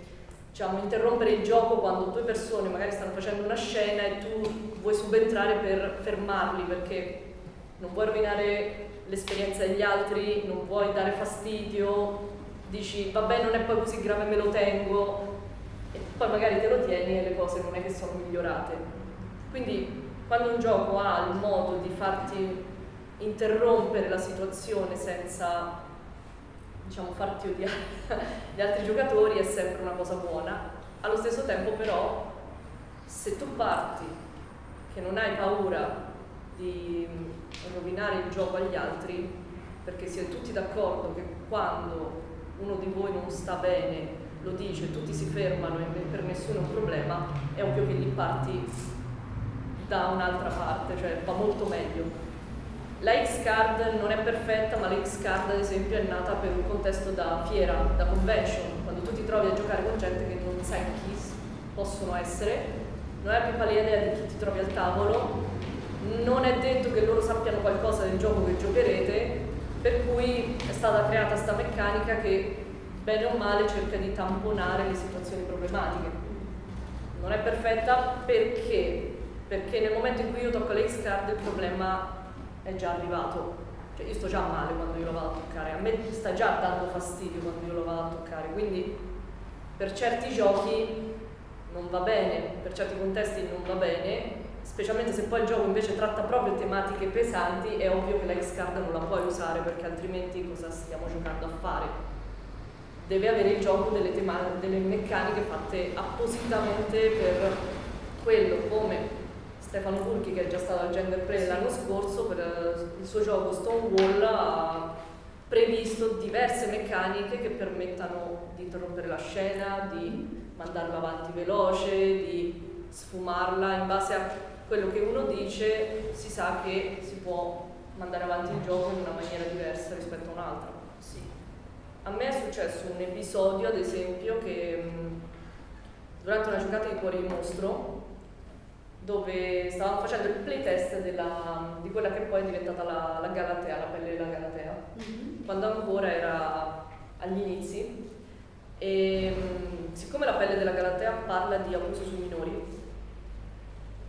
diciamo, interrompere il gioco quando due persone magari stanno facendo una scena e tu vuoi subentrare per fermarli perché non vuoi rovinare l'esperienza degli altri, non vuoi dare fastidio, dici vabbè non è poi così grave me lo tengo, poi magari te lo tieni e le cose non è che sono migliorate. Quindi quando un gioco ha il modo di farti interrompere la situazione senza diciamo, farti odiare gli altri giocatori è sempre una cosa buona. Allo stesso tempo però se tu parti che non hai paura di rovinare il gioco agli altri perché siete tutti d'accordo che quando uno di voi non sta bene lo dice, tutti si fermano e per nessuno è un problema, è ovvio che lì parti da un'altra parte, cioè va molto meglio. La X-Card non è perfetta, ma la X-Card ad esempio è nata per un contesto da fiera, da convention, quando tu ti trovi a giocare con gente che non sai chi possono essere, non hai più pallida idea di chi ti trovi al tavolo, non è detto che loro sappiano qualcosa del gioco che giocherete, per cui è stata creata questa meccanica che bene o male cerca di tamponare le situazioni problematiche. Non è perfetta perché? Perché nel momento in cui io tocco l'X card il problema è già arrivato. Cioè io sto già male quando io lo vado a toccare, a me sta già dando fastidio quando io lo vado a toccare, quindi per certi giochi non va bene, per certi contesti non va bene, specialmente se poi il gioco invece tratta proprio tematiche pesanti, è ovvio che la X-Card non la puoi usare perché altrimenti cosa stiamo giocando a fare? Deve avere il gioco delle, delle meccaniche fatte appositamente per quello, come Stefano Burchi che è già stato al Gender Play l'anno scorso per eh, il suo gioco Stonewall ha previsto diverse meccaniche che permettano di interrompere la scena, di mandarla avanti veloce, di sfumarla in base a quello che uno dice si sa che si può mandare avanti il gioco in una maniera diversa rispetto a un'altra. A me è successo un episodio, ad esempio, che durante una giocata di Cuori di Mostro dove stavamo facendo il playtest della, di quella che poi è diventata la, la Galatea, la pelle della Galatea, mm-hmm. quando ancora era agli inizi. E siccome la pelle della Galatea parla di abuso sui minori,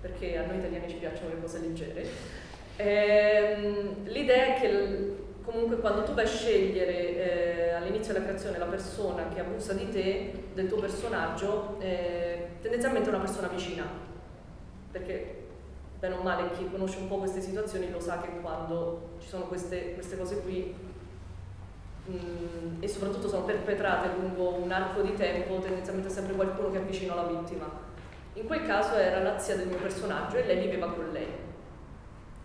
perché a noi italiani ci piacciono le cose leggere, ehm, l'idea è che comunque quando tu vai a scegliere eh, all'inizio della creazione la persona che abusa di te, del tuo personaggio, eh, tendenzialmente è una persona vicina perché bene o male chi conosce un po' queste situazioni lo sa che quando ci sono queste, queste cose qui mh, mm, e soprattutto sono perpetrate lungo un arco di tempo, tendenzialmente è sempre qualcuno che è vicino alla vittima. In quel caso era la zia del mio personaggio e lei viveva con lei.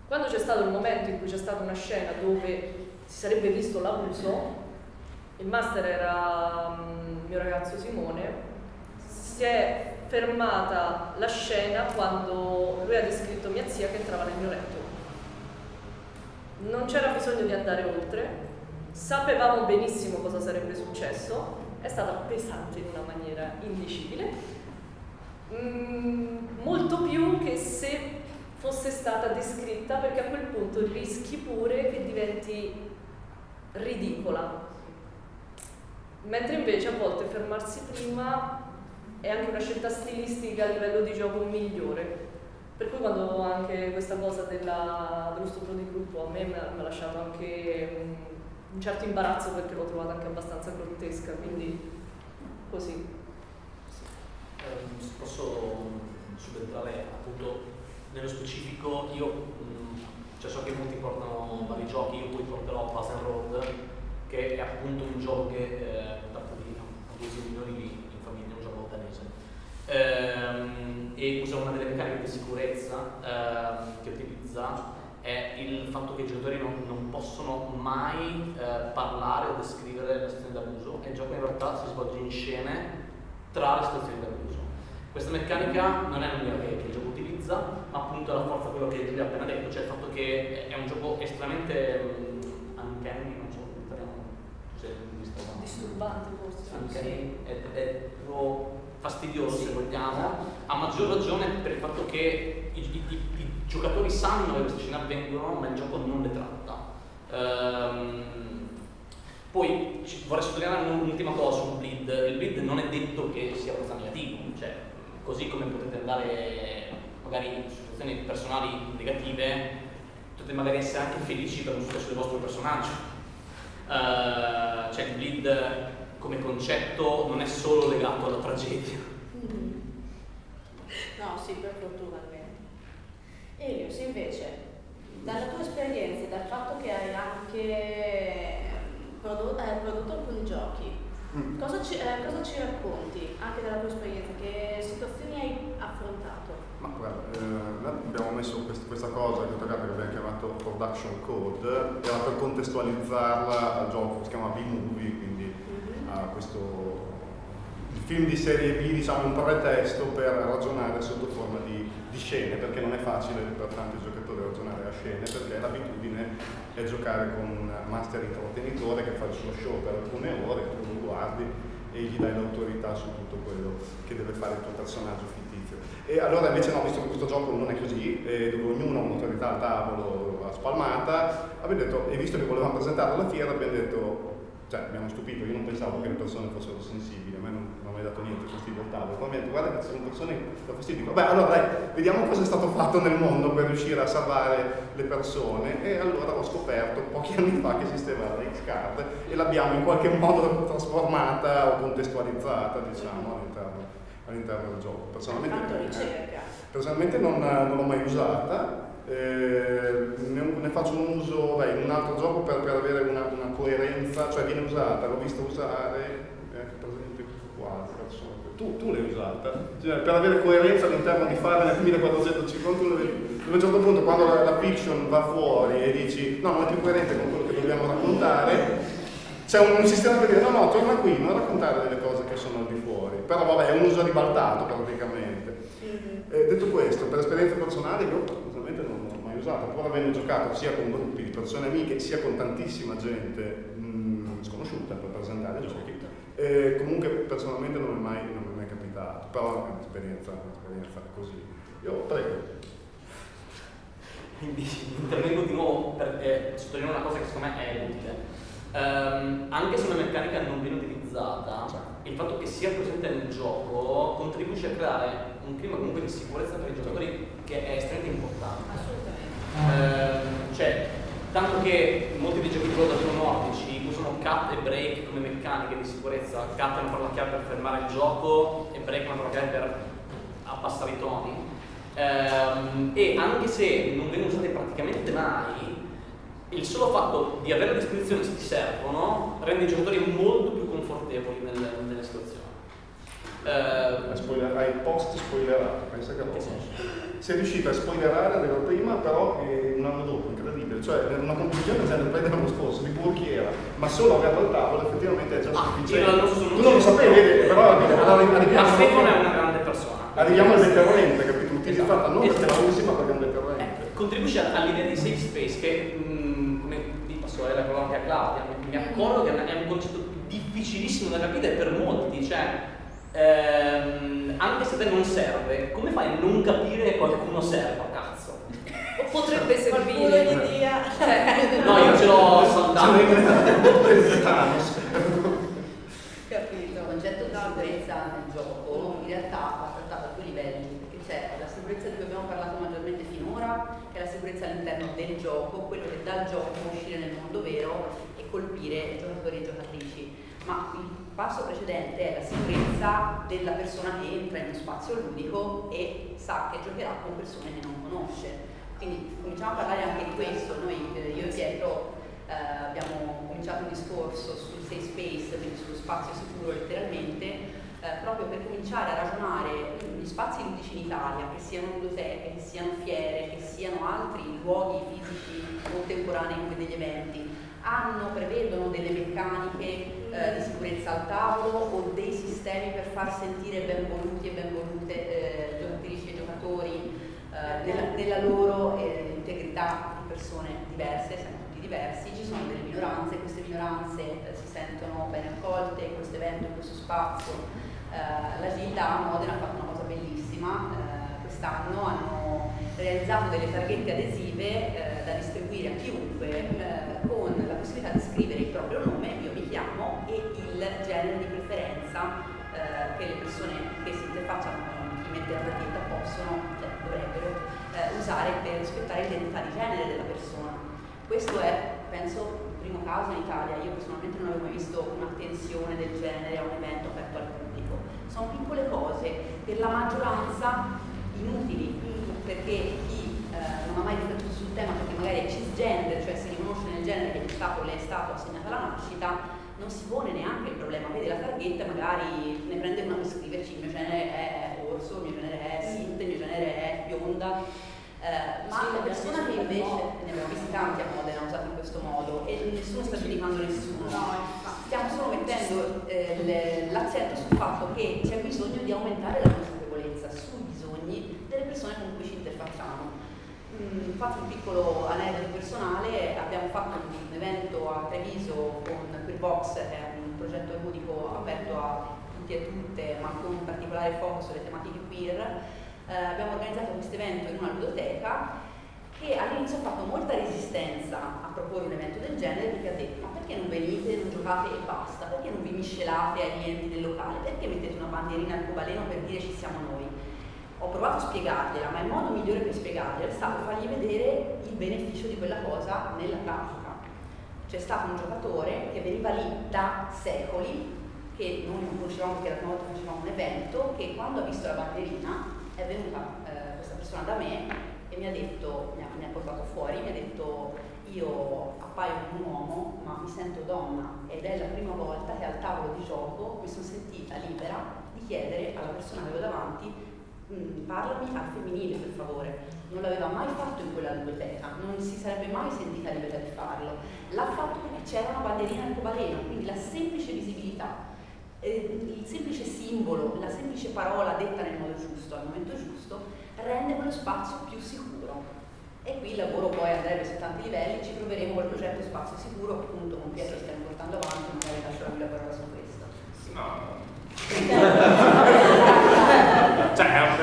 Quando c'è stato il momento in cui c'è stata una scena dove si sarebbe visto l'abuso, il master era mm, il mio ragazzo Simone, si è fermata la scena quando lui ha descritto mia zia che entrava nel mio letto. Non c'era bisogno di andare oltre, sapevamo benissimo cosa sarebbe successo, è stata pesante in una maniera indicibile, mm, molto più che se fosse stata descritta perché a quel punto rischi pure che diventi ridicola. Mentre invece a volte fermarsi prima è anche una scelta stilistica a livello di gioco migliore. Per cui quando anche questa cosa della, dello stupro di gruppo a me mi ha, lasciato anche un, un, certo imbarazzo perché l'ho trovata anche abbastanza grottesca, quindi così. Eh, posso subentrare appunto nello specifico, io mh, cioè so che molti portano vari giochi, io poi porterò and Road, che è appunto un gioco che eh, tratta di abusi minori ehm, e usa una delle meccaniche di sicurezza ehm, che utilizza è il fatto che i giocatori non, non possono mai eh, parlare o descrivere la situazione d'abuso e il gioco in realtà si svolge in scene tra le situazioni d'abuso. Questa meccanica non è l'unica che, che il gioco utilizza, ma appunto la forza quello che Giulia ha appena detto, cioè il fatto che è un gioco estremamente um, uncanny, non so come se visto disturbante forse. Uncanny, sì. è, è, proprio fastidioso se vogliamo, a maggior ragione per il fatto che i, i, i, i giocatori sanno che queste scene avvengono, ma il gioco non le tratta. Ehm, poi vorrei sottolineare un'ultima cosa sul bleed, il bleed non è detto che sia abbastanza negativo, cioè così come potete andare magari in situazioni personali negative, potete magari essere anche felici per un successo del vostro personaggio. Uh, cioè il bleed come concetto non è solo legato alla tragedia. Mm. No, sì, per fortuna almeno. Elios, invece, dalla tua esperienza e dal fatto che hai anche prodotto, hai prodotto alcuni giochi, mm. cosa, ci, eh, cosa, ci, racconti anche dalla tua esperienza? Che situazioni hai affrontato? Ma guarda, eh, abbiamo messo quest questa cosa che abbiamo chiamato Production Code, era per contestualizzarla al gioco si chiama B-Movie, quindi a questo il film di serie B diciamo un pretesto per ragionare sotto forma di, di scene, perché non è facile per tanti giocatori ragionare a scene, perché l'abitudine è giocare con un master intrattenitore che fa il suo show per alcune ore, tu lo guardi e gli dai l'autorità su tutto quello che deve fare il tuo personaggio. E allora invece no, visto che questo gioco non è così, eh, dove ognuno ha un'autorità al tavolo spalmata, abbiamo detto, e visto che volevamo presentare alla fiera, abbiamo detto cioè hanno stupito, io non pensavo che le persone fossero sensibili, a me non, non mi ha dato niente fastidio al tavolo, poi mi ha detto guarda che sono persone danno fastidio, beh allora dai, vediamo cosa è stato fatto nel mondo per riuscire a salvare le persone. E allora ho scoperto pochi anni fa che esisteva la X-Card e l'abbiamo in qualche modo trasformata o contestualizzata diciamo all'interno, all'interno del gioco. Personalmente, personalmente non, non l'ho mai usata, eh, ne, ne, faccio un uso beh, in un altro gioco per, per avere una, una, coerenza, cioè viene usata, l'ho vista usare, eh, per esempio qua, tu, tu l'hai usata, cioè, per avere coerenza all'interno di fare nel 1451, dove a un certo punto quando la, la, fiction va fuori e dici no, non è più coerente con quello che dobbiamo raccontare, c'è un, un, sistema per dire no, no, torna qui, non raccontare delle cose che sono al di fuori, però vabbè è un uso ribaltato praticamente. Mm-hmm. Eh, detto questo, per esperienze personali io usata, pur avendo giocato sia con gruppi di persone amiche sia con tantissima gente mh, mm, sconosciuta per presentare giochi. E comunque personalmente non mi è mai, non mi è mai capitato, però è un'esperienza, un'esperienza così. Io prego. Quindi intervengo di nuovo per eh, sottolineare una cosa che secondo me è utile. Um, anche se una meccanica non viene utilizzata, il fatto che sia presente nel gioco contribuisce a creare un clima comunque di sicurezza per i giocatori che è estremamente importante. Ehm, cioè, tanto che molti dei giochi di ruolo nordici usano cut e break come meccaniche di sicurezza, cut è una parola chiave per fermare il gioco e break è una parola chiave per abbassare i toni. Ehm, e anche se non vengono usate praticamente mai, il solo fatto di avere a disposizione se ti servono rende i giocatori molto più confortevoli nelle, nelle situazioni. Eh, spoiler, hai post spoilerato, pensa che roba. Sei riuscito a spoilerare, avevo prima, però eh, un anno dopo, incredibile. Cioè, una conclusione già nel play dell'anno scorso, di Burchiera, ma solo averlo al tavolo effettivamente è già ah, sufficiente. tu non lo sapevi, però arriviamo. Stefano è una grande persona. Arriviamo al deterrente, capito? Utilizzata esatto. non perché la usi, ma perché è un deterrente. Eh, contribuisce all'idea di safe space che, vi passo la parola anche a Claudia, mi accorgo che è un concetto difficilissimo da capire per molti, cioè ehm, anche se a te non serve, come fai a non capire che qualcuno serva, cazzo? O potrebbe servire. Qualcuno gli dia. Cioè, no, io ce l'ho saltato. Capito. Il concetto di sicurezza nel gioco in realtà va trattato a due livelli, perché c'è la sicurezza di cui abbiamo parlato maggiormente finora, che è la sicurezza all'interno del gioco, quello che dal gioco uscire nel mondo vero e colpire i giocatori e giocatrici. Ma il passo precedente è la sicurezza della persona che entra in uno spazio ludico e sa che giocherà con persone che non conosce. Quindi cominciamo a parlare anche di questo. Noi, eh, io e Pietro, eh, abbiamo cominciato un discorso sul safe space, quindi sullo spazio sicuro letteralmente, eh, proprio per cominciare a ragionare gli spazi ludici in Italia, che siano biblioteche, che siano fiere, che siano altri luoghi fisici contemporanei come degli eventi, hanno, prevedono delle meccaniche eh, di sicurezza al tavolo o dei sistemi per far sentire ben voluti e ben volute eh, giocatrici e giocatori eh, nella, nella, loro eh, integrità di persone diverse, siamo tutti diversi, ci sono delle minoranze, queste minoranze eh, si sentono ben accolte in questo evento, in questo spazio. Eh, la Gilda a Modena ha fatto una cosa bellissima, quest'anno hanno realizzato delle targhette adesive da distribuire a chiunque con la possibilità di scrivere il proprio nome, chiamo, e il genere di preferenza eh, che le persone che si interfacciano con chi mette la targhetta possono, cioè dovrebbero, eh, usare per rispettare l'identità di genere della persona. Questo è, penso, il primo caso in Italia. Io personalmente non avevo mai visto un'attenzione del genere a un evento aperto al pubblico. Sono piccole cose, per la maggioranza inutili, perché chi eh, non ha mai riflettuto sul tema perché magari è cisgender, cioè si riconosce nel genere che è stato le è stato assegnato alla nascita, non si pone neanche il problema, vede la targhetta magari ne prende una per scriverci il mio genere è orso, il mio genere è sint, il mio genere è bionda. Eh, ma sì, la persona che invece, ne abbiamo visti tanti a Modena usati in questo modo e nessuno sta giudicando nessuno, stiamo solo mettendo mettendo eh, l'accento sul fatto che c'è bisogno di aumentare la consapevolezza sui bisogni delle persone con cui ci interfacciamo. Mm, faccio un piccolo aneddoto personale, abbiamo fatto un evento a Treviso con Queerbox, è un progetto ludico aperto a tutti e tutte, ma con un particolare focus sulle tematiche queer. Eh, abbiamo organizzato questo evento in una ludoteca che all'inizio ha fatto molta resistenza a proporre un evento del genere perché ha detto ma perché non venite, non giocate e basta, perché non vi miscelate ai clienti del locale, perché mettete una bandierina al cobaleno per dire ci siamo noi. Ho provato a spiegargliela, ma il modo migliore per spiegargliela è stato fargli vedere il beneficio di quella cosa nella pratica. C'è stato un giocatore che veniva lì da secoli, che noi non conoscevamo perché la prima volta facevamo un evento, che quando ha visto la bandierina è venuta eh, questa persona da me e mi ha detto, mi ha, mi ha, portato fuori, mi ha detto io appaio un uomo ma mi sento donna ed è la prima volta che al tavolo di gioco mi sono sentita libera di chiedere alla persona che avevo davanti mm, parlami al femminile per favore. Non l'aveva mai fatto in quella biblioteca, non si sarebbe mai sentita libera di farlo. L'ha fatto perché c'era una bandierina arcobaleno, quindi la semplice visibilità eh, il semplice simbolo, la semplice parola detta nel modo giusto, al momento giusto, rende quello spazio più sicuro. E qui il lavoro poi andrebbe su tanti livelli, ci proveremo col progetto Spazio Sicuro, appunto con Pietro stiamo portando avanti, magari lascio la parola su questo. No.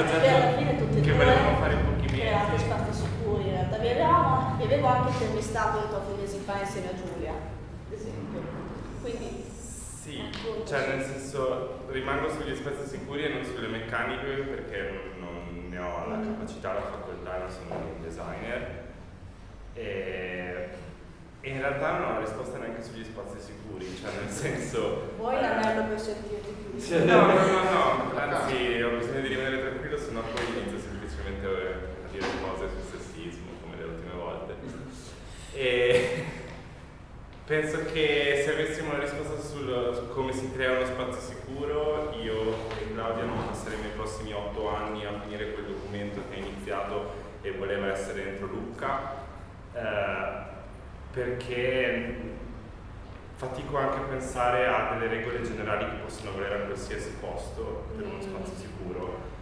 cioè è un progetto che volevamo fare in pochi mesi. Create spazi sicuri, in realtà vi, avevamo, vi avevo anche intervistato un po' mesi fa insieme a Giulia, ad esempio. Quindi sì, cioè nel senso rimango sugli spazi sicuri e non sulle meccaniche perché non ne ho la capacità, la facoltà, non sono un designer. E, e in realtà non ho risposta neanche sugli spazi sicuri, cioè nel senso... Vuoi l'anello per sentirti più? No, no, no, no, anzi ho bisogno di rimanere tranquillo, sennò poi inizio semplicemente a dire cose sul sessismo come le ultime volte. E penso che se avessimo una risposta sul, su come si crea uno spazio sicuro, io e Claudia non passeremo i prossimi otto anni a finire quel documento che è iniziato e voleva essere dentro Lucca, eh, perché fatico anche a pensare a delle regole generali che possono valere a qualsiasi posto per uno spazio sicuro.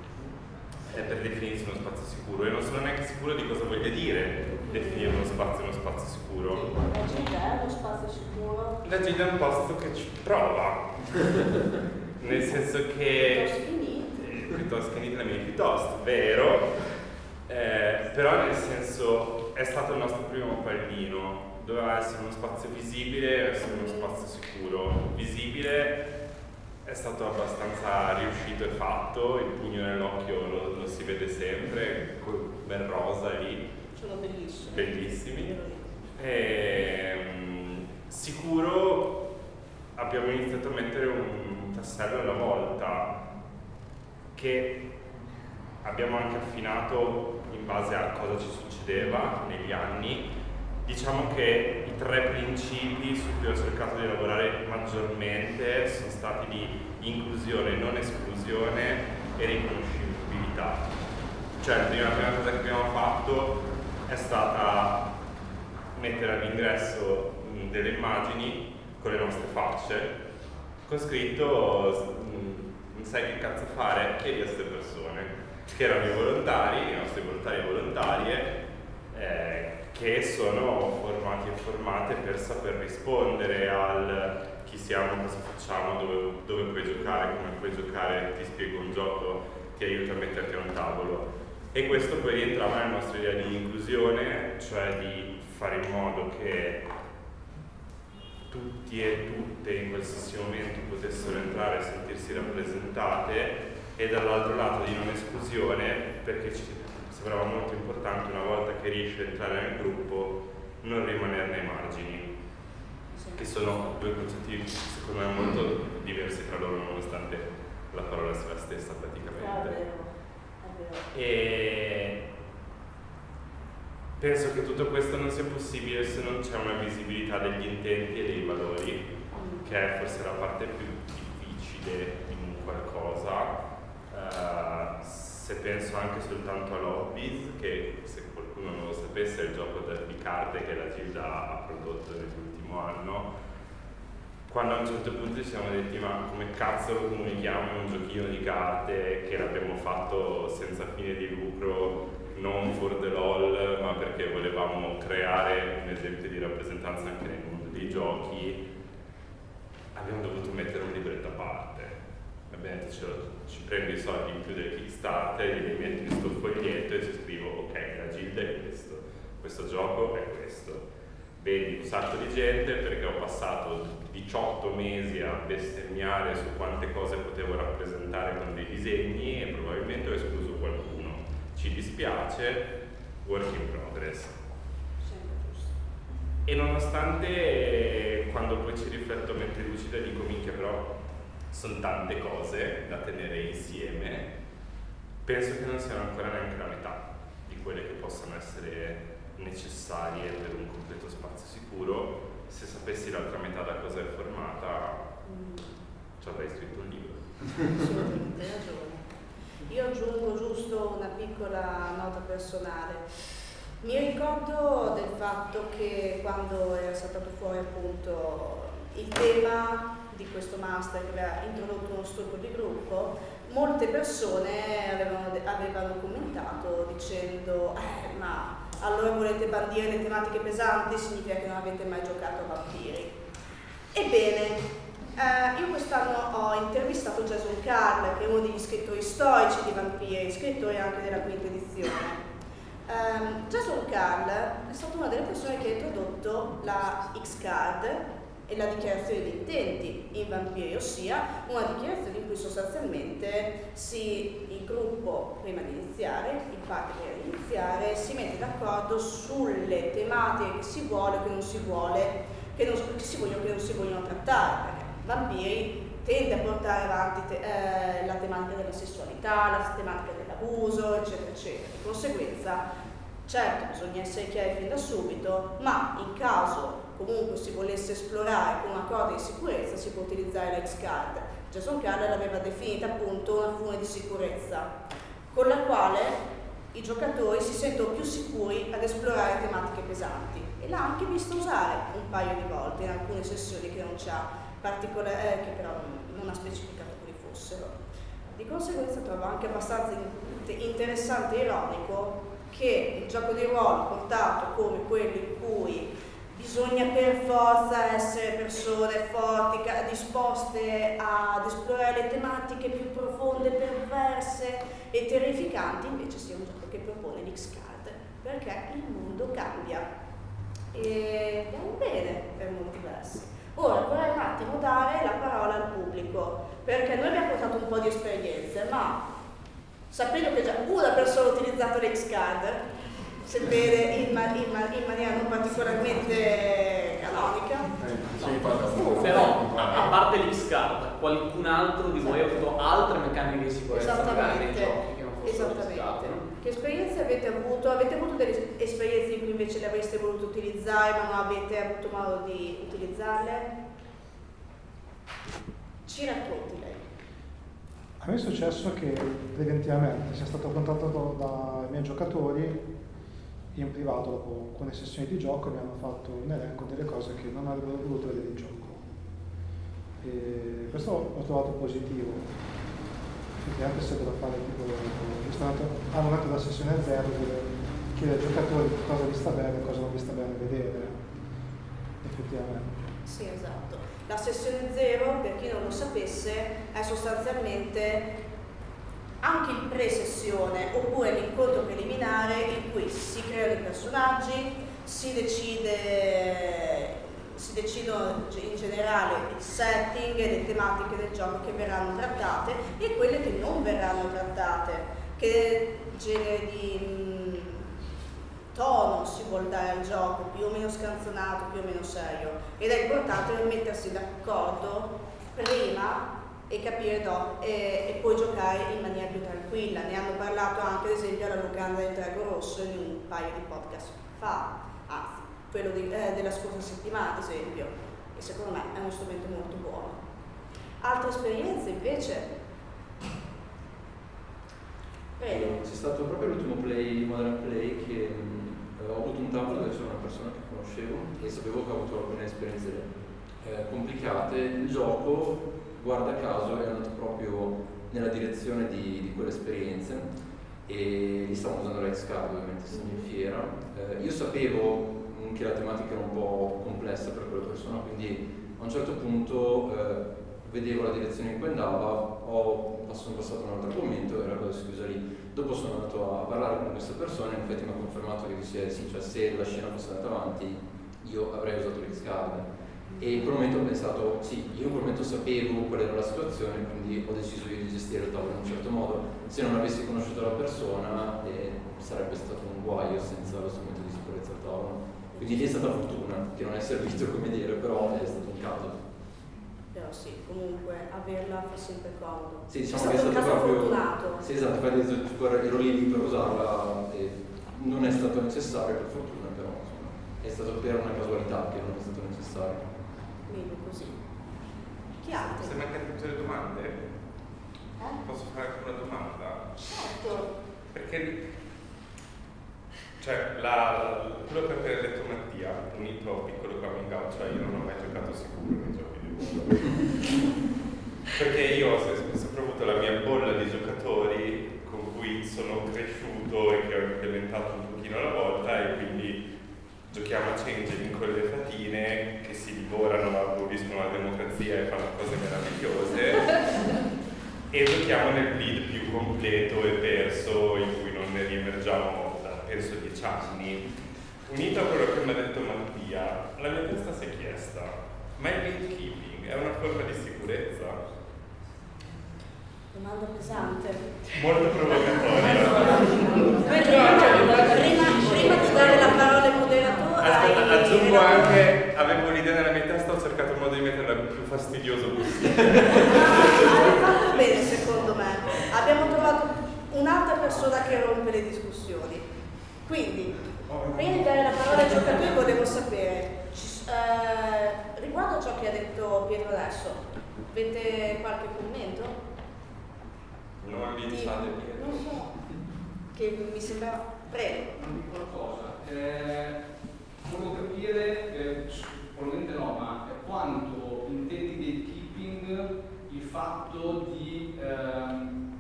Eh, per definirsi uno spazio sicuro. E non sono neanche sicuro di cosa voglia dire definire uno spazio uno spazio sicuro. La Gilda è uno spazio sicuro? La Gilda è un posto che ci prova, nel senso che... Piuttosto che Nid la mia piuttosto, vero, eh, però nel senso è stato il nostro primo pallino, doveva essere uno spazio visibile, essere uno spazio sicuro. Visibile è stato abbastanza riuscito e fatto, il pugno nell'occhio lo, lo, si vede sempre, ben rosa lì. Sono bellissimi. Bellissimi. E, um, sicuro abbiamo iniziato a mettere un tassello alla volta che abbiamo anche affinato in base a cosa ci succedeva negli anni Diciamo che i tre principi su cui ho cercato di lavorare maggiormente sono stati di inclusione, non esclusione e riconoscibilità. Cioè la prima cosa che abbiamo fatto è stata mettere all'ingresso delle immagini con le nostre facce, con scritto non sai che cazzo fare, chiedi a queste persone, che erano i volontari, i nostri volontari e volontarie, eh, che sono formati e formate per saper rispondere al chi siamo, cosa facciamo, dove, dove puoi giocare, come puoi giocare, ti spiego un gioco, ti aiuta a metterti a un tavolo. E questo poi rientrava nella nostra idea di inclusione, cioè di fare in modo che tutti e tutte in qualsiasi momento potessero entrare e sentirsi rappresentate e dall'altro lato di non esclusione perché ci sembrava molto importante una volta che riesci a entrare nel gruppo non rimanerne ai margini che sono due concetti secondo me molto diversi tra loro nonostante la parola sia la stessa praticamente. E penso che tutto questo non sia possibile se non c'è una visibilità degli intenti e dei valori che è forse la parte più difficile in un qualcosa. Uh, se penso anche soltanto a Lobbies, che se qualcuno non lo sapesse è il gioco di carte che la Gilda ha prodotto nell'ultimo anno, quando a un certo punto ci siamo detti ma come cazzo lo comunichiamo? Un giochino di carte che l'abbiamo fatto senza fine di lucro, non for the lol, ma perché volevamo creare un esempio di rappresentanza anche nel mondo dei giochi, abbiamo dovuto mettere un libretto a parte. Detto ci prendo i soldi in più del Kickstarter, li metto in questo foglietto e ci scrivo ok, la gilda è questo, questo gioco è questo. Vedi un sacco di gente perché ho passato 18 mesi a bestemmiare su quante cose potevo rappresentare con dei disegni e probabilmente ho escluso qualcuno. Ci dispiace, work in progress. E nonostante quando poi ci rifletto mentre lucida dico minchia però sono tante cose da tenere insieme, penso che non siano ancora neanche la metà di quelle che possano essere necessarie per un completo spazio sicuro se sapessi l'altra metà da cosa è formata, ci avrei scritto un libro. Assolutamente ragione. Io aggiungo giusto una piccola nota personale. Mi ricordo del fatto che quando era saltato fuori appunto il tema di questo master che aveva introdotto uno studio di gruppo, molte persone avevano, avevano commentato dicendo eh, ma allora volete bandire le tematiche pesanti, significa che non avete mai giocato a vampiri. Ebbene, eh, io quest'anno ho intervistato Jason Carl, che è uno degli scrittori storici di vampiri, scrittore anche della quinta edizione. Um, Jason Carl è stata una delle persone che ha introdotto la X-Card e la dichiarazione di intenti in vampiri, ossia una dichiarazione in cui sostanzialmente si, il gruppo, prima di iniziare, il prima di iniziare, si mette d'accordo sulle tematiche che si vuole o che non si vuole, che, non, che si vogliono o che non si vogliono trattare, perché vampiri tende a portare avanti te, eh, la tematica della sessualità, la tematica dell'abuso, eccetera, eccetera. Di conseguenza, certo, bisogna essere chiari fin da subito, ma in caso comunque si volesse esplorare con un accordo di sicurezza si può utilizzare la X-Card. Jason Carter l'aveva definita appunto una fune di sicurezza con la quale i giocatori si sentono più sicuri ad esplorare tematiche pesanti e l'ha anche visto usare un paio di volte in alcune sessioni che non c'ha particolare, eh, che però non ha specificato quali fossero. Di conseguenza trovo anche abbastanza interessante e ironico che il gioco di ruolo portato come quello in cui bisogna per forza essere persone forti, disposte ad esplorare le tematiche più profonde, perverse e terrificanti, invece sia un gioco che propone l'X-Card, perché il mondo cambia e è un bene per molti versi. Ora vorrei un attimo dare la parola al pubblico, perché noi abbiamo portato un po' di esperienze, ma sapendo che già una persona ha utilizzato l'X-Card, sebbene in, ma, in, ma, in, maniera non particolarmente canonica. No. Però, a parte l'X-Card, qualcun altro di voi ha avuto altre meccaniche di sicurezza magari nei giochi che non fossero Esattamente. No? Che esperienze avete avuto? Avete avuto delle esperienze in cui invece le avreste voluto utilizzare ma non avete avuto modo di utilizzarle? Ci racconti lei. A me è successo che preventivamente sia stato contattato dai miei giocatori in privato dopo alcune sessioni di gioco mi hanno fatto un elenco delle cose che non avrebbero voluto vedere in gioco. E questo l'ho trovato positivo, effettivamente se devo fare tipo, andato, al momento della sessione zero dove chiedere ai giocatori cosa vi sta bene e cosa non vi sta bene vedere, effettivamente. Sì, esatto. La sessione zero, per chi non lo sapesse, è sostanzialmente anche in pre-sessione oppure l'incontro preliminare in cui si creano i personaggi, si decide si decidono in generale il setting e le tematiche del gioco che verranno trattate e quelle che non verranno trattate, che genere di mm, tono si vuole dare al gioco, più o meno scanzonato, più o meno serio. Ed è importante mettersi d'accordo prima e capire do, e, e, poi giocare in maniera più tranquilla. Ne hanno parlato anche ad esempio alla Locanda del Drago Rosso in un paio di podcast fa, anzi, quello di, eh, della scorsa settimana ad esempio, e secondo me è uno strumento molto buono. Altre esperienze invece? Prego. C'è stato proprio l'ultimo play, Modern Play, che mh, ho avuto un tavolo dove c'era una persona che conoscevo e sapevo che ha avuto alcune esperienze eh, complicate, il gioco, guarda caso, è andato proprio nella direzione di, di quelle esperienze e lì stavamo usando l'ex card ovviamente essendo in fiera. Eh, io sapevo che la tematica era un po' complessa per quella persona, quindi a un certo punto eh, vedevo la direzione in cui andava, ho sono passato un altro argomento e la cosa si chiusa lì. Dopo sono andato a parlare con questa persona e in effetti mi ha confermato che sì, sì, cioè se la scena fosse andata avanti io avrei usato l'X-Card. E in quel momento ho pensato, sì, io in quel momento sapevo qual era la situazione, quindi ho deciso di gestire il tavolo in un certo modo. Se non avessi conosciuto la persona eh, sarebbe stato un guaio senza lo strumento di sicurezza al tavolo. Quindi lì è stata fortuna, che non è servito come dire, però è stato un caso. Però sì, comunque averla fa sempre comodo. Sì, diciamo è che è stato proprio. fortunato. Sì, esatto, infatti ero lì per usarla e non è stato necessario per fortuna, però insomma, è stato per una casualità che non è stato necessario. Meglio così. Chi altri? Se mancano tutte le domande, Eh? posso fare anche una domanda? Certo. Perché cioè, la, quello che ha detto Mattia, unito a un piccolo coming out, cioè io non ho mai giocato sicuro nei giochi di ruolo. Perché io ho sempre, sempre avuto la mia bolla di giocatori con cui sono cresciuto e che ho implementato un pochino alla volta e quindi giochiamo a Changeling con le fatine che si divorano, aboliscono la democrazia e fanno cose meravigliose e giochiamo nel bleed più completo e perso in cui non ne riemergiamo da penso dieci anni. Unito a quello che mi ha detto Mattia, la mia testa si è chiesta, ma il gatekeeping è una forma di sicurezza? Domanda pesante. Molto provocatoria. Prima, prima di dare la parola al moderatore. Aspetta, ai aggiungo relatori- anche, avevo un'idea nella mia testa, ho cercato il modo di metterla il più fastidioso possibile. Ah, hai fatto bene secondo me. Abbiamo trovato un'altra persona che rompe le discussioni. Quindi, prima di dare la parola ai giocatori volevo sapere, eh, riguardo a ciò che ha detto Pietro adesso, avete qualche commento? Non vi Di- diciate Non so, che mi sembra... Prego. Non dico una cosa, eh, volevo capire, eh, probabilmente no, ma quanto intendi gatekeeping il fatto di, ehm,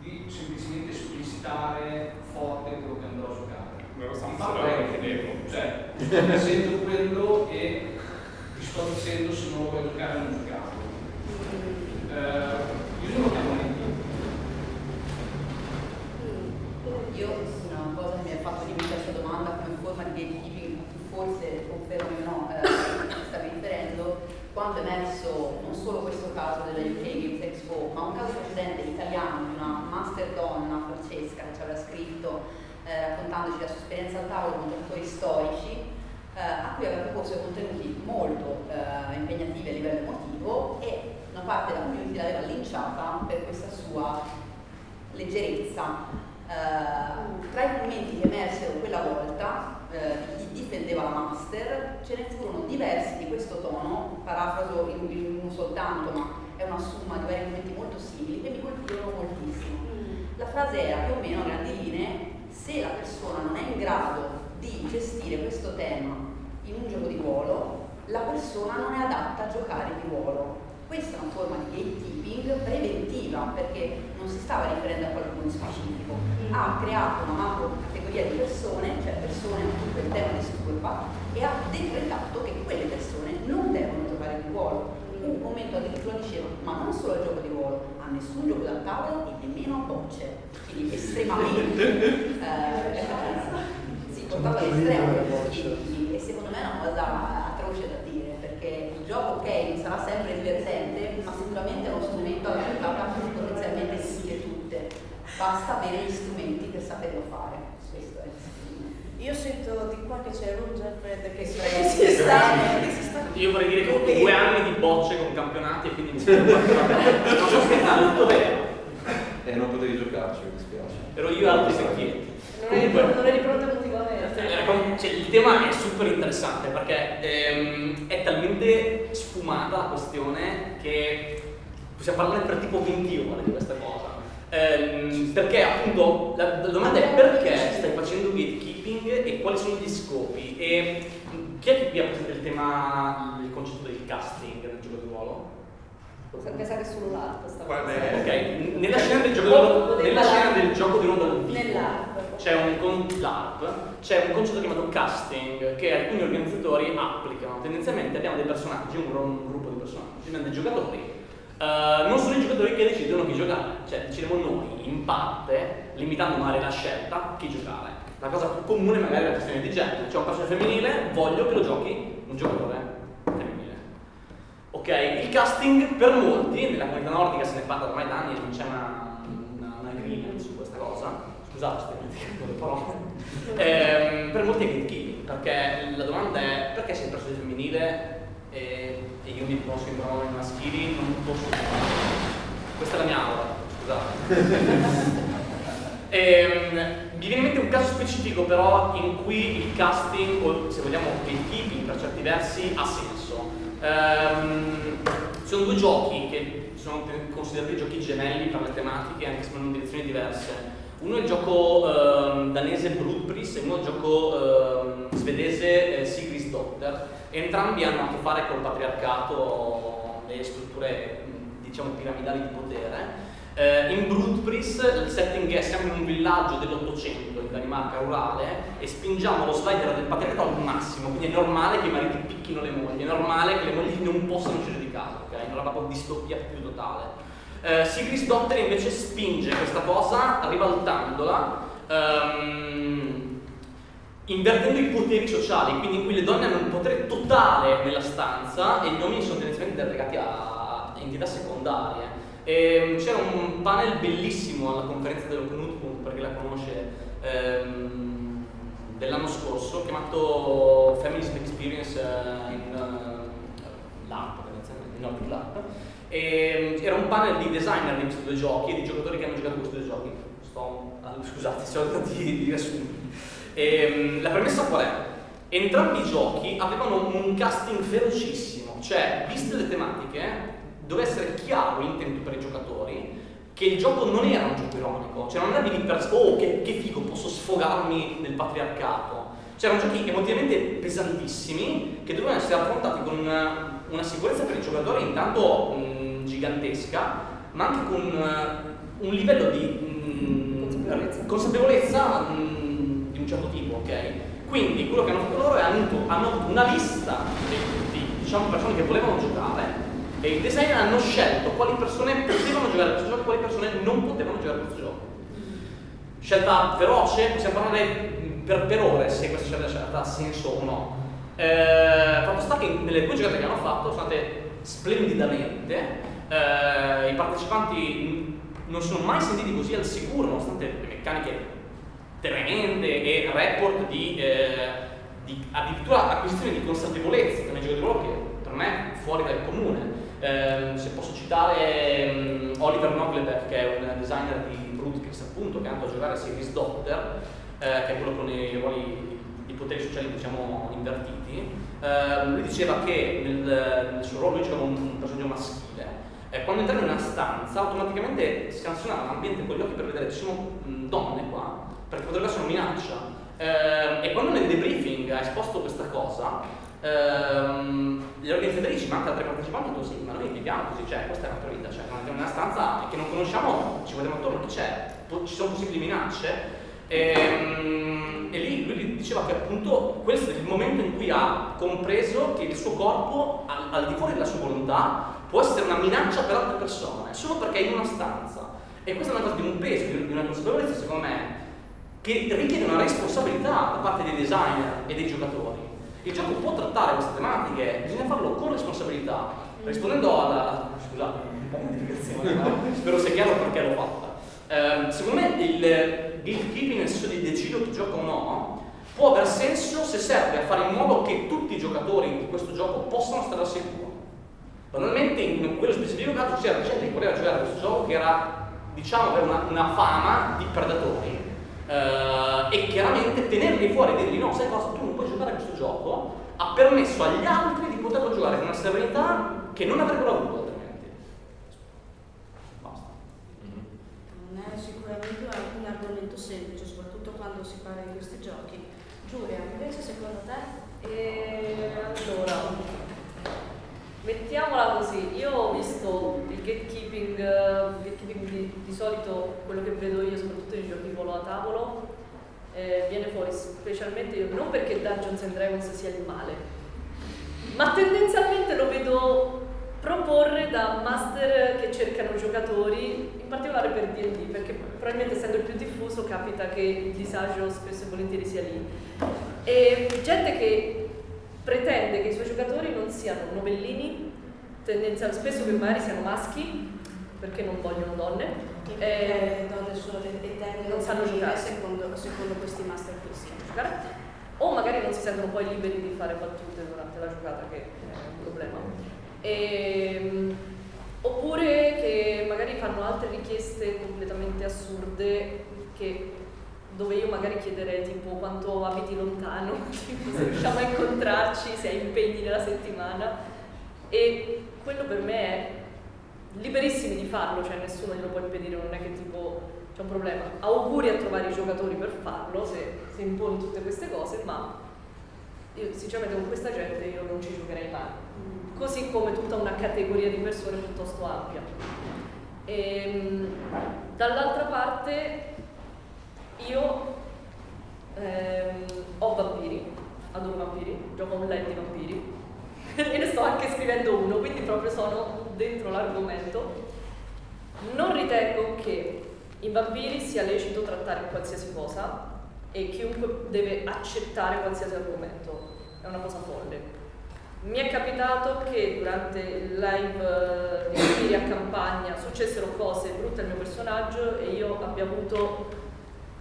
di semplicemente esplicitare forte quello che andrò a giocare. Me lo lo è chiedevo. cioè, sto dicendo quello e ti sto dicendo se non lo vuoi giocare o non giocarlo. Eh, io non lo chiamo gatekeeping. Io una cosa che mi ha fatto venire questa domanda come forma di gatekeeping, forse confermi o no, eh, a cui stavi riferendo, quando è emerso non solo questo caso della UK Games Expo, ma un caso precedente italiano di una master donna, Francesca, che ci aveva scritto eh, raccontandoci la sua esperienza al tavolo con giocatori storici, eh, a cui aveva proposto contenuti molto eh, impegnativi a livello emotivo e una parte della community l'aveva linciata per questa sua leggerezza. Eh, tra i commenti che emersero quella volta, eh, di chi difendeva la master, ce ne furono diversi di questo tono, parafraso in, in uno soltanto, ma è una somma di vari commenti molto simili, che mi colpirono moltissimo. La frase era più o meno a grandi linee, se la persona non è in grado di gestire questo tema in un gioco di ruolo, la persona non è adatta a giocare di ruolo. Questa è una forma di gatekeeping preventiva perché non si stava riferendo a qualcuno in specifico, ha creato una macro categoria di persone, cioè persone a cui quel tema disturba, e ha decretato che quelle persone non devono giocare di ruolo. Un commento addirittura diceva, ma non solo al gioco di ruolo, a nessun gioco da tavolo e nemmeno a bocce. Quindi estremamente eh, si portava all'estremo e secondo me è una cosa atroce da dire perché il gioco ok sarà sempre divertente ma sicuramente è uno strumento alla portata potenzialmente di tutti e tutte basta avere gli strumenti per saperlo fare questo è Io sento di qua che c'è Roger Fred che si, Sì. che si sta... Io vorrei dire che ho due anni di bocce con campionati e quindi mi sento Non so scherzare, tutto vero. E non potevi giocarci, mi dispiace. Ero io e altri secchietti. Non eri, Comunque- non eri pronto. Eh, com- cioè, il tema è super interessante perché ehm, è talmente sfumata la questione che possiamo parlare per tipo 20 ore di questa cosa. Ehm, perché appunto la, la domanda è perché stai facendo gatekeeping e quali sono gli scopi e chi è che qui ha presente il tema, il concetto del casting nel gioco di ruolo? Pensare solo l'ARP sta Qual è? Ok, nella scena del gioco, di ruolo- nella scena del gioco di ruolo dal c'è un, c'è un concetto chiamato casting che alcuni organizzatori applicano. Tendenzialmente abbiamo dei personaggi, un, un gruppo di personaggi, abbiamo dei giocatori. Eh, non sono i giocatori che decidono chi giocare, cioè decidiamo noi in parte, limitando magari la scelta, chi giocare. La cosa più comune magari è la questione di genere. C'è un personaggio femminile, voglio che lo giochi un giocatore femminile. Ok, il casting per molti, nella comunità nordica se ne parla ormai da anni e non c'è una, una, un agreement su questa cosa. Scusate, sto dimenticando le parole. Ehm, per molti è gatekeeping, perché la domanda è perché sei un personaggio femminile e, e io mi posso in pronomi maschili, non posso Questa è la mia aura, scusate. Ehm, mi viene in mente un caso specifico però in cui il casting, o se vogliamo gatekeeping per certi versi, ha senso. Ehm, sono due giochi che sono considerati giochi gemelli per le tematiche, anche se vanno in direzioni diverse. Uno è il gioco ehm, danese Blutpris e uno è il gioco ehm, svedese eh, Sigrid's Dotter. Entrambi hanno a che fare col patriarcato e strutture diciamo piramidali di potere. Eh, in Brutpris il setting è siamo in un villaggio dell'Ottocento in Danimarca rurale e spingiamo lo slider del patriarcato al massimo, quindi è normale che i mariti picchino le mogli, è normale che le mogli non possano uscire di casa, ok? È una propria distopia più totale. Eh, Sigrid's Dotter invece spinge questa cosa ribaltandola, ehm, invertendo i poteri sociali, quindi in cui le donne hanno un potere totale nella stanza e gli uomini sono tendenzialmente relegati a entità secondarie. E c'era un panel bellissimo alla conferenza dello Knutpunkt, per chi la conosce, ehm, dell'anno scorso, chiamato Feminist Experience eh, in uh, LARP, tendenzialmente, in Nordic LARP. E era un panel di designer di questi due giochi e di giocatori che hanno giocato questi due giochi. Sto, ah, scusate, sono tanti di. E, la premessa qual è? Entrambi i giochi avevano un casting ferocissimo, cioè, viste le tematiche, doveva essere chiaro l'intento per i giocatori che il gioco non era un gioco ironico, cioè non era di per oh che, che figo, posso sfogarmi nel patriarcato. C'erano giochi emotivamente pesantissimi che dovevano essere affrontati con una, una sicurezza per i giocatori intanto mh, gigantesca, ma anche con uh, un livello di mh, Consapevolezza. consapevolezza mh, di un certo tipo, ok? Quindi quello che hanno fatto loro è hanno avuto una lista di, di diciamo, persone che volevano giocare e i designer hanno scelto quali persone potevano giocare a questo gioco e quali persone non potevano giocare a questo gioco. Scelta veloce, possiamo parlare per, per ore se questa scelta, ha senso o no. Eh, fatto sta che nelle due giocate che hanno fatto sono andate splendidamente, eh, i partecipanti non sono mai sentiti così al sicuro nonostante le meccaniche tremende e report di, eh, di addirittura acquisizione di consapevolezza che nei giochi di ruolo che per me è fuori dal comune. Eh, se posso citare um, Oliver Noglebeck, che è un designer di Brutkrix, appunto, che è andato a giocare a Series Doctor, eh, che è quello con i ruoli di, poteri sociali diciamo invertiti. Eh, lui diceva che nel, nel suo ruolo lui giocava un, un personaggio maschile. Eh, quando entravi in una stanza automaticamente scansionava l'ambiente con gli occhi per vedere ci sono mh, donne qua, perché potrebbe essere una minaccia. Eh, e quando nel debriefing ha esposto questa cosa, ehm, le organizzatrici ma anche altre partecipanti detto sì, ma noi viviamo così, cioè questa è la nostra vita, cioè non andiamo una stanza che non conosciamo, ci guardiamo attorno, chi c'è? Ci sono possibili minacce? Ehm, e lì lui diceva che appunto questo è il momento in cui ha compreso che il suo corpo, al, al di fuori della sua volontà, può essere una minaccia per altre persone, solo perché è in una stanza. E questa è una cosa di un peso, di una consapevolezza secondo me, che richiede una responsabilità da parte dei designer e dei giocatori. Il gioco può trattare queste tematiche, bisogna farlo con responsabilità. Rispondendo alla... scusate, un po' spero sia chiaro perché l'ho fatta. Ehm, secondo me il gatekeeping, nel senso di decido chi gioca o no, può aver senso se serve a fare in modo che tutti i giocatori di questo gioco possano stare al sicuro. Banalmente in quello specifico caso c'era gente che voleva giocare a questo gioco che era, diciamo, aveva una, una fama di predatori eh, e chiaramente tenerli fuori e dirgli no, sai cosa, tu puoi giocare a questo gioco, ha permesso agli altri di poterlo giocare con una serenità che non avrebbero avuto altrimenti. Basta. Non è sicuramente un argomento semplice, soprattutto quando si parla di questi giochi. Giulia, invece secondo te? E allora, mettiamola così, io ho visto il gatekeeping, uh, gatekeeping di, di, solito quello che vedo io soprattutto nei giochi volo a tavolo, eh, viene fuori specialmente io, non perché Dungeons and Dragons sia il male, ma tendenzialmente lo vedo proporre da master che cercano giocatori, in particolare per D&D, perché probabilmente essendo il più diffuso capita che il disagio spesso e volentieri sia lì. E gente che pretende che i suoi giocatori non siano novellini, tendenzialmente spesso che magari siano maschi, perché non vogliono donne. E eh, donne sono eterne, non sanno giocare. Secondo, questi master. Giocare. O magari non si sentono poi liberi di fare battute durante la giocata, che è un problema. E, ehm, oppure che magari fanno altre richieste completamente assurde che, dove io magari chiederei tipo quanto abiti lontano, se riusciamo a incontrarci, se hai impegni nella settimana e quello per me è liberissimi di farlo, cioè nessuno glielo può impedire, non è che tipo c'è un problema. Auguri a trovare i giocatori per farlo se, se imponi tutte queste cose, ma io sinceramente con questa gente io non ci giocherei mai così come tutta una categoria di persone piuttosto ampia. Ehm, dall'altra parte io ehm, ho vampiri, adoro vampiri, gioco online di vampiri e ne sto anche scrivendo uno, quindi proprio sono dentro l'argomento. Non ritengo che in vampiri sia lecito trattare qualsiasi cosa e chiunque deve accettare qualsiasi argomento, è una cosa folle. Mi è capitato che durante il live eh, di a campagna successero cose brutte al mio personaggio e io abbia avuto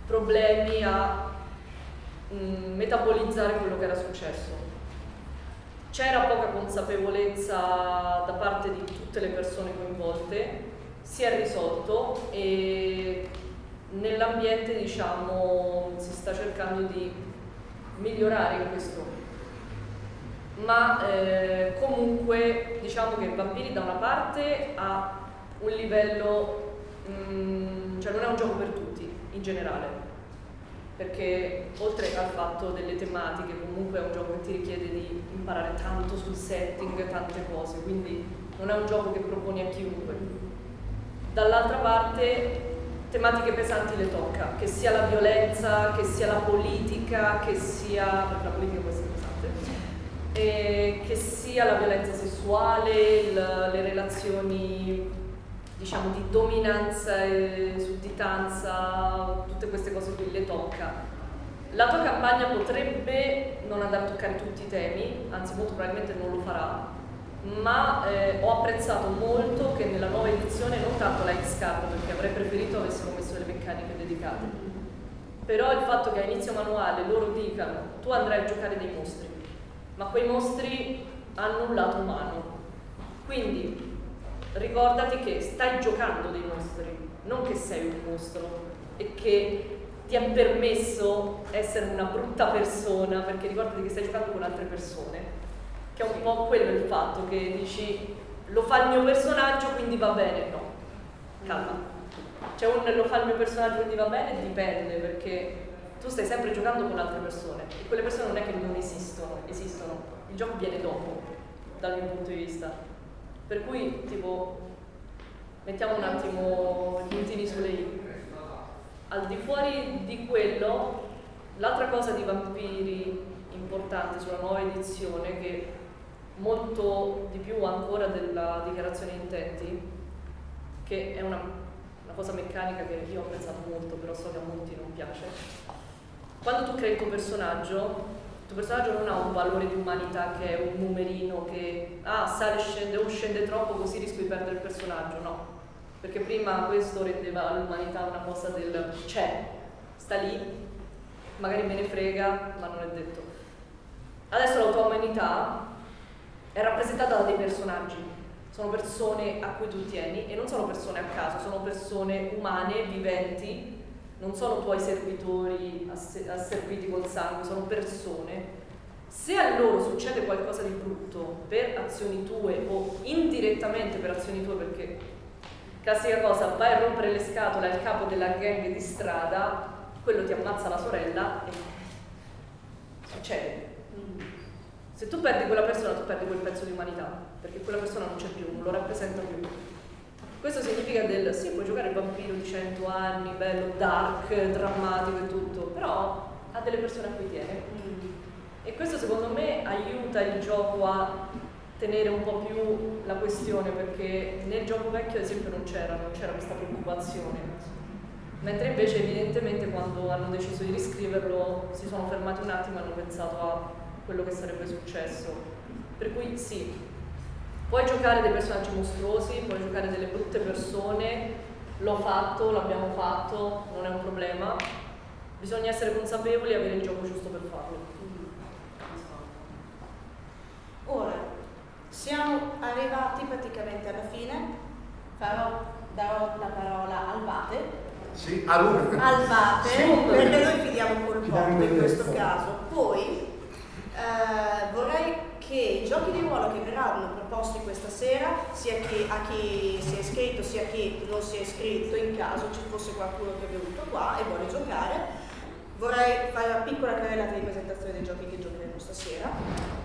problemi a mh, mm, metabolizzare quello che era successo. C'era poca consapevolezza da parte di tutte le persone coinvolte, si è risolto e nell'ambiente diciamo, si sta cercando di migliorare in questo. Ma eh, comunque diciamo che Vampiri da una parte ha un livello, mh, mm, cioè non è un gioco per tutti in generale, perché oltre al fatto delle tematiche comunque è un gioco che ti richiede di imparare tanto sul setting, tante cose, quindi non è un gioco che proponi a chiunque. Dall'altra parte tematiche pesanti le tocca, che sia la violenza, che sia la politica, che sia... la politica può essere eh, che sia la violenza sessuale, il, le relazioni diciamo di dominanza e sudditanza, tutte queste cose qui le tocca. La tua campagna potrebbe non andare a toccare tutti i temi, anzi molto probabilmente non lo farà, ma eh, ho apprezzato molto che nella nuova edizione, non tanto la X-Card, perché avrei preferito avessero messo le meccaniche dedicate, però il fatto che a inizio manuale loro dicano tu andrai a giocare dei mostri, ma quei mostri hanno un lato umano. Quindi ricordati che stai giocando dei mostri, non che sei un mostro e che ti ha permesso essere una brutta persona, perché ricordati che stai giocando con altre persone, che è un po' quello il fatto che dici lo fa il mio personaggio quindi va bene, no, calma. C'è un lo fa il mio personaggio quindi va bene, dipende perché tu stai sempre giocando con altre persone e quelle persone non è che non esistono, esistono, il gioco viene dopo dal mio punto di vista. Per cui tipo mettiamo un attimo i puntini sulle i. Al di fuori di quello, l'altra cosa di vampiri importante sulla nuova edizione che molto di più ancora della dichiarazione intenti, che è una, una cosa meccanica che io ho pensato molto, però so che a molti non piace, quando tu crei il tuo personaggio, il tuo personaggio non ha un valore di umanità che è un numerino che ah, sale scende o scende troppo così rischio di perdere il personaggio, no. Perché prima questo rendeva all'umanità una cosa del c'è, sta lì, magari me ne frega, ma non è detto. Adesso la tua umanità è rappresentata da dei personaggi, sono persone a cui tu tieni e non sono persone a caso, sono persone umane, viventi, non sono tuoi servitori asserviti col sangue, sono persone. Se a loro succede qualcosa di brutto per azioni tue o indirettamente per azioni tue, perché classica cosa, vai a rompere le scatole al capo della gang di strada, quello ti ammazza la sorella e succede. Se tu perdi quella persona, tu perdi quel pezzo di umanità, perché quella persona non c'è più, non lo rappresenta più. Questo significa del sì, puoi giocare il vampiro di 100 anni, bello, dark, drammatico e tutto, però ha delle persone a cui tiene. E questo secondo me aiuta il gioco a tenere un po' più la questione, perché nel gioco vecchio ad esempio non c'era, non c'era questa preoccupazione. Mentre invece evidentemente quando hanno deciso di riscriverlo si sono fermati un attimo e hanno pensato a quello che sarebbe successo. Per cui sì, Puoi giocare dei personaggi mostruosi, puoi giocare delle brutte persone, l'ho fatto, l'abbiamo fatto, non è un problema. Bisogna essere consapevoli e avere il gioco giusto per farlo. Ora, siamo arrivati praticamente alla fine, Farò, darò la parola al Bate. Sì, allora. Al Bate, Sì. perché noi fidiamo col botto in questo caso. Poi eh, vorrei che i giochi di ruolo che verranno proposti questa sera, sia chi- a chi si è iscritto sia a chi non si è iscritto, in caso ci fosse qualcuno che è venuto qua e vuole giocare, vorrei fare una piccola carrellata di presentazione dei giochi che giocheremo stasera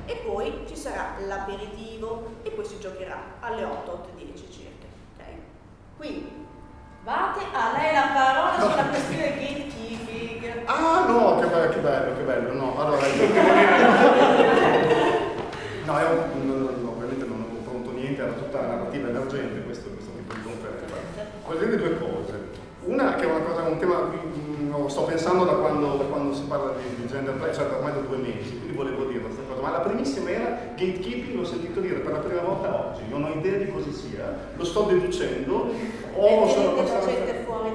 e poi ci sarà l'aperitivo e poi si giocherà alle 8, 8 e 10 circa. ok? Quindi, Vate, a lei la parola sulla questione gatekeeping. Ah no, che bello, che bello, che bello. No, allora io... No, io non- ovviamente non ho pronto niente, era tutta narrativa emergente questo, questo tipo di conferenza. Voglio dire due cose. Una che è una cosa, un tema, mm, lo sto pensando da quando, da quando si parla di, di gender play, cioè da ormai da due mesi, quindi volevo dire. Ma la primissima era gatekeeping, l'ho sentito dire per la prima volta oggi, non ho idea di cosa sia, lo sto deducendo, o sono passato...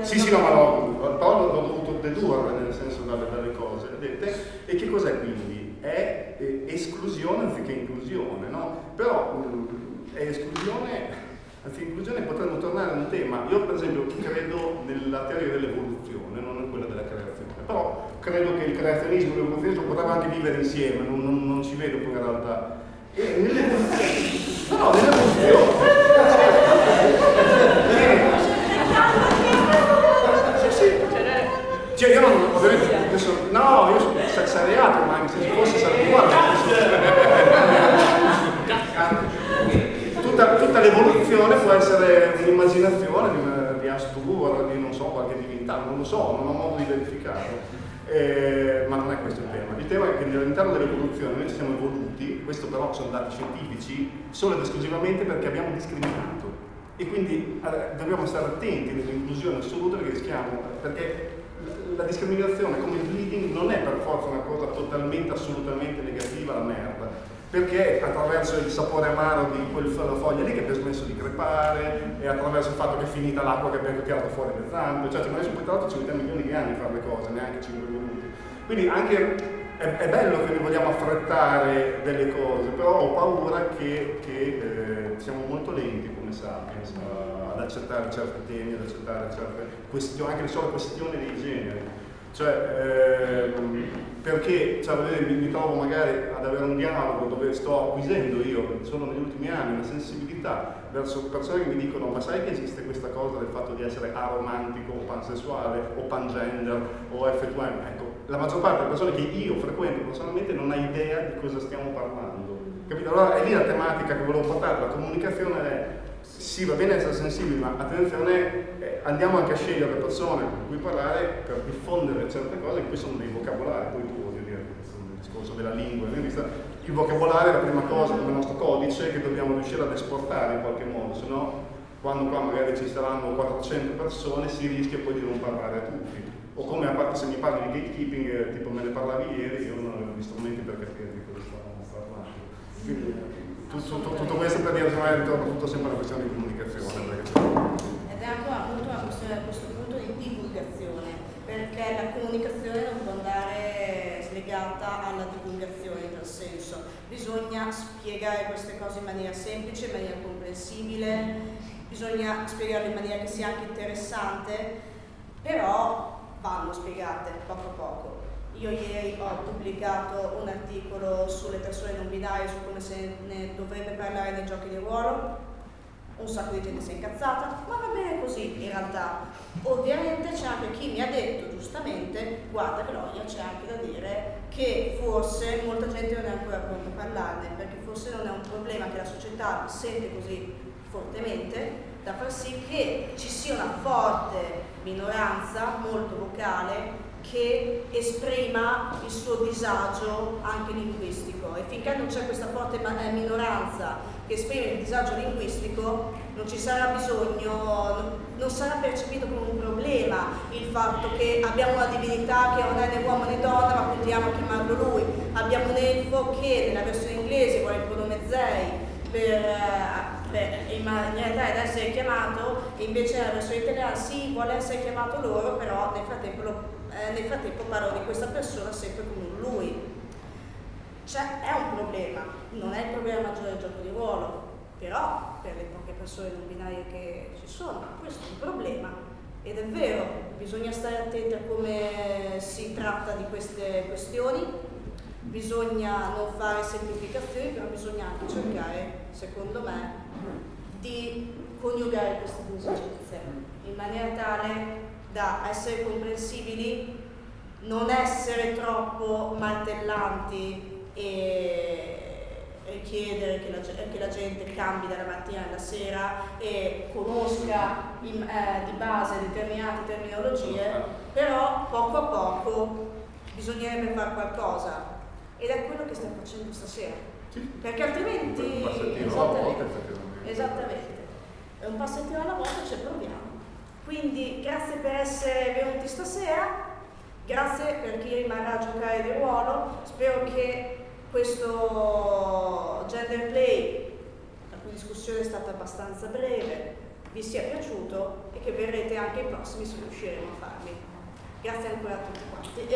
Sì, sì, no, ma l'ho, l'ho dovuto dedurre nel senso dalle, dalle cose dette. E che cos'è quindi? È eh, esclusione anziché inclusione, no? Però mm, è esclusione, anziché inclusione potremmo tornare a un tema. Io per esempio credo nella teoria dell'evoluzione, non in quella della creazione, però credo che il creazionismo e l'evoluzionismo potrebbero anche vivere insieme, non, non- non ci vedo poi in realtà. E nell'evoluzione, no, no, nell'evoluzione. Sì, sì. Cioè io non, ovviamente, adesso, no, io sono sexariato, ma anche se ci fosse sarebbe uguale. Tutta, tutta l'evoluzione può essere un'immaginazione di, una- di Astur, di non so, qualche divinità, non lo so, non ho modo di verificarlo. Eh, ma non è questo il tema. Il tema è che all'interno dell'evoluzione noi ci siamo evoluti, questo però sono dati scientifici, solo ed esclusivamente perché abbiamo discriminato. E quindi eh, dobbiamo stare attenti nell'inclusione assoluta perché rischiamo, perché la discriminazione come il bleeding non è per forza una cosa totalmente, assolutamente negativa, la merda. Perché attraverso il sapore amaro di quella foglia lì che abbiamo smesso di crepare, e attraverso il fatto che è finita l'acqua che abbiamo tirato fuori le zampe, cioè noi poi tra l'altro ci mettiamo milioni di anni a fare le cose, neanche 5 minuti. Quindi anche è, è bello che noi vogliamo affrettare delle cose, però ho paura che, che, eh, siamo molto lenti come sapiens ad accettare certi temi, ad accettare certe questioni, anche le sole questioni dei generi. Cioè, ehm, perché cioè, mi, mi trovo magari ad avere un dialogo dove sto acquisendo io, solo negli ultimi anni, una sensibilità verso persone che mi dicono ma sai che esiste questa cosa del fatto di essere aromantico o pansessuale o pangender o F2M? Ecco, la maggior parte delle persone che io frequento personalmente non ha idea di cosa stiamo parlando. Capito? Allora è lì la tematica che volevo portare, la comunicazione è sì, va bene essere sensibili, ma attenzione, eh, andiamo anche a scegliere le persone con cui parlare per diffondere certe cose, che poi sono dei vocabolari, poi tu voglio dire, un discorso della lingua, quindi sta- il vocabolario è la prima cosa come nostro codice che dobbiamo riuscire ad esportare in qualche modo, se no quando qua magari ci saranno 400 persone si rischia poi di non parlare a tutti. O come a parte se mi parli di gatekeeping, eh, tipo me ne parlavi ieri, io non avevo gli strumenti per capire di cosa stavamo parlando. Quindi, tutto, tutto- tutto questo per dire che ritorna tutto sempre una questione di comunicazione. perché- Ed è anche appunto una questione a questo punto di divulgazione, perché la comunicazione non può andare slegata alla divulgazione in tal senso. Bisogna spiegare queste cose in maniera semplice, in maniera comprensibile, bisogna spiegarle in maniera che sia anche interessante, però vanno spiegate poco a poco. Io ieri ho pubblicato un articolo sulle persone non binarie, su come se ne dovrebbe parlare nei giochi di ruolo, un sacco di gente si è incazzata, ma va bene così in realtà. Ovviamente c'è anche chi mi ha detto giustamente, guarda Gloria, c'è anche da dire che forse molta gente non è ancora pronta a parlarne, perché forse non è un problema che la società sente così fortemente da far sì che ci sia una forte minoranza molto vocale che esprima il suo disagio anche linguistico. E finché non c'è questa forte eh, minoranza che esprime il disagio linguistico non ci sarà bisogno, non sarà percepito come un problema il fatto che abbiamo una divinità che non è né uomo né donna ma continuiamo a chiamarlo lui, abbiamo un elfo che nella versione inglese vuole il pronome zei per, per, in maniera da essere chiamato e invece nella versione italiana sì vuole essere chiamato loro però nel frattempo lo eh, nel frattempo parlo di questa persona sempre come un lui. Cioè è un problema, non è il problema maggiore del gioco di ruolo, però per le poche persone non binarie che ci sono, questo è un problema. Ed è vero, bisogna stare attenti a come si tratta di queste questioni, bisogna non fare semplificazioni, però bisogna anche cercare, secondo me, di coniugare queste due esigenze in maniera tale da essere comprensibili, non essere troppo martellanti e richiedere che la, che la, gente cambi dalla mattina alla sera e conosca in, eh, di base determinate terminologie, però poco a poco bisognerebbe fare qualcosa ed è quello che stiamo facendo stasera. Perché altrimenti... Esattamente, esattamente. È un passettino alla volta ci proviamo. Quindi grazie per essere venuti stasera, grazie per chi rimarrà a giocare di ruolo, spero che questo gender play, la cui discussione è stata abbastanza breve, vi sia piaciuto e che verrete anche ai prossimi se riusciremo a farli. Grazie ancora a tutti quanti.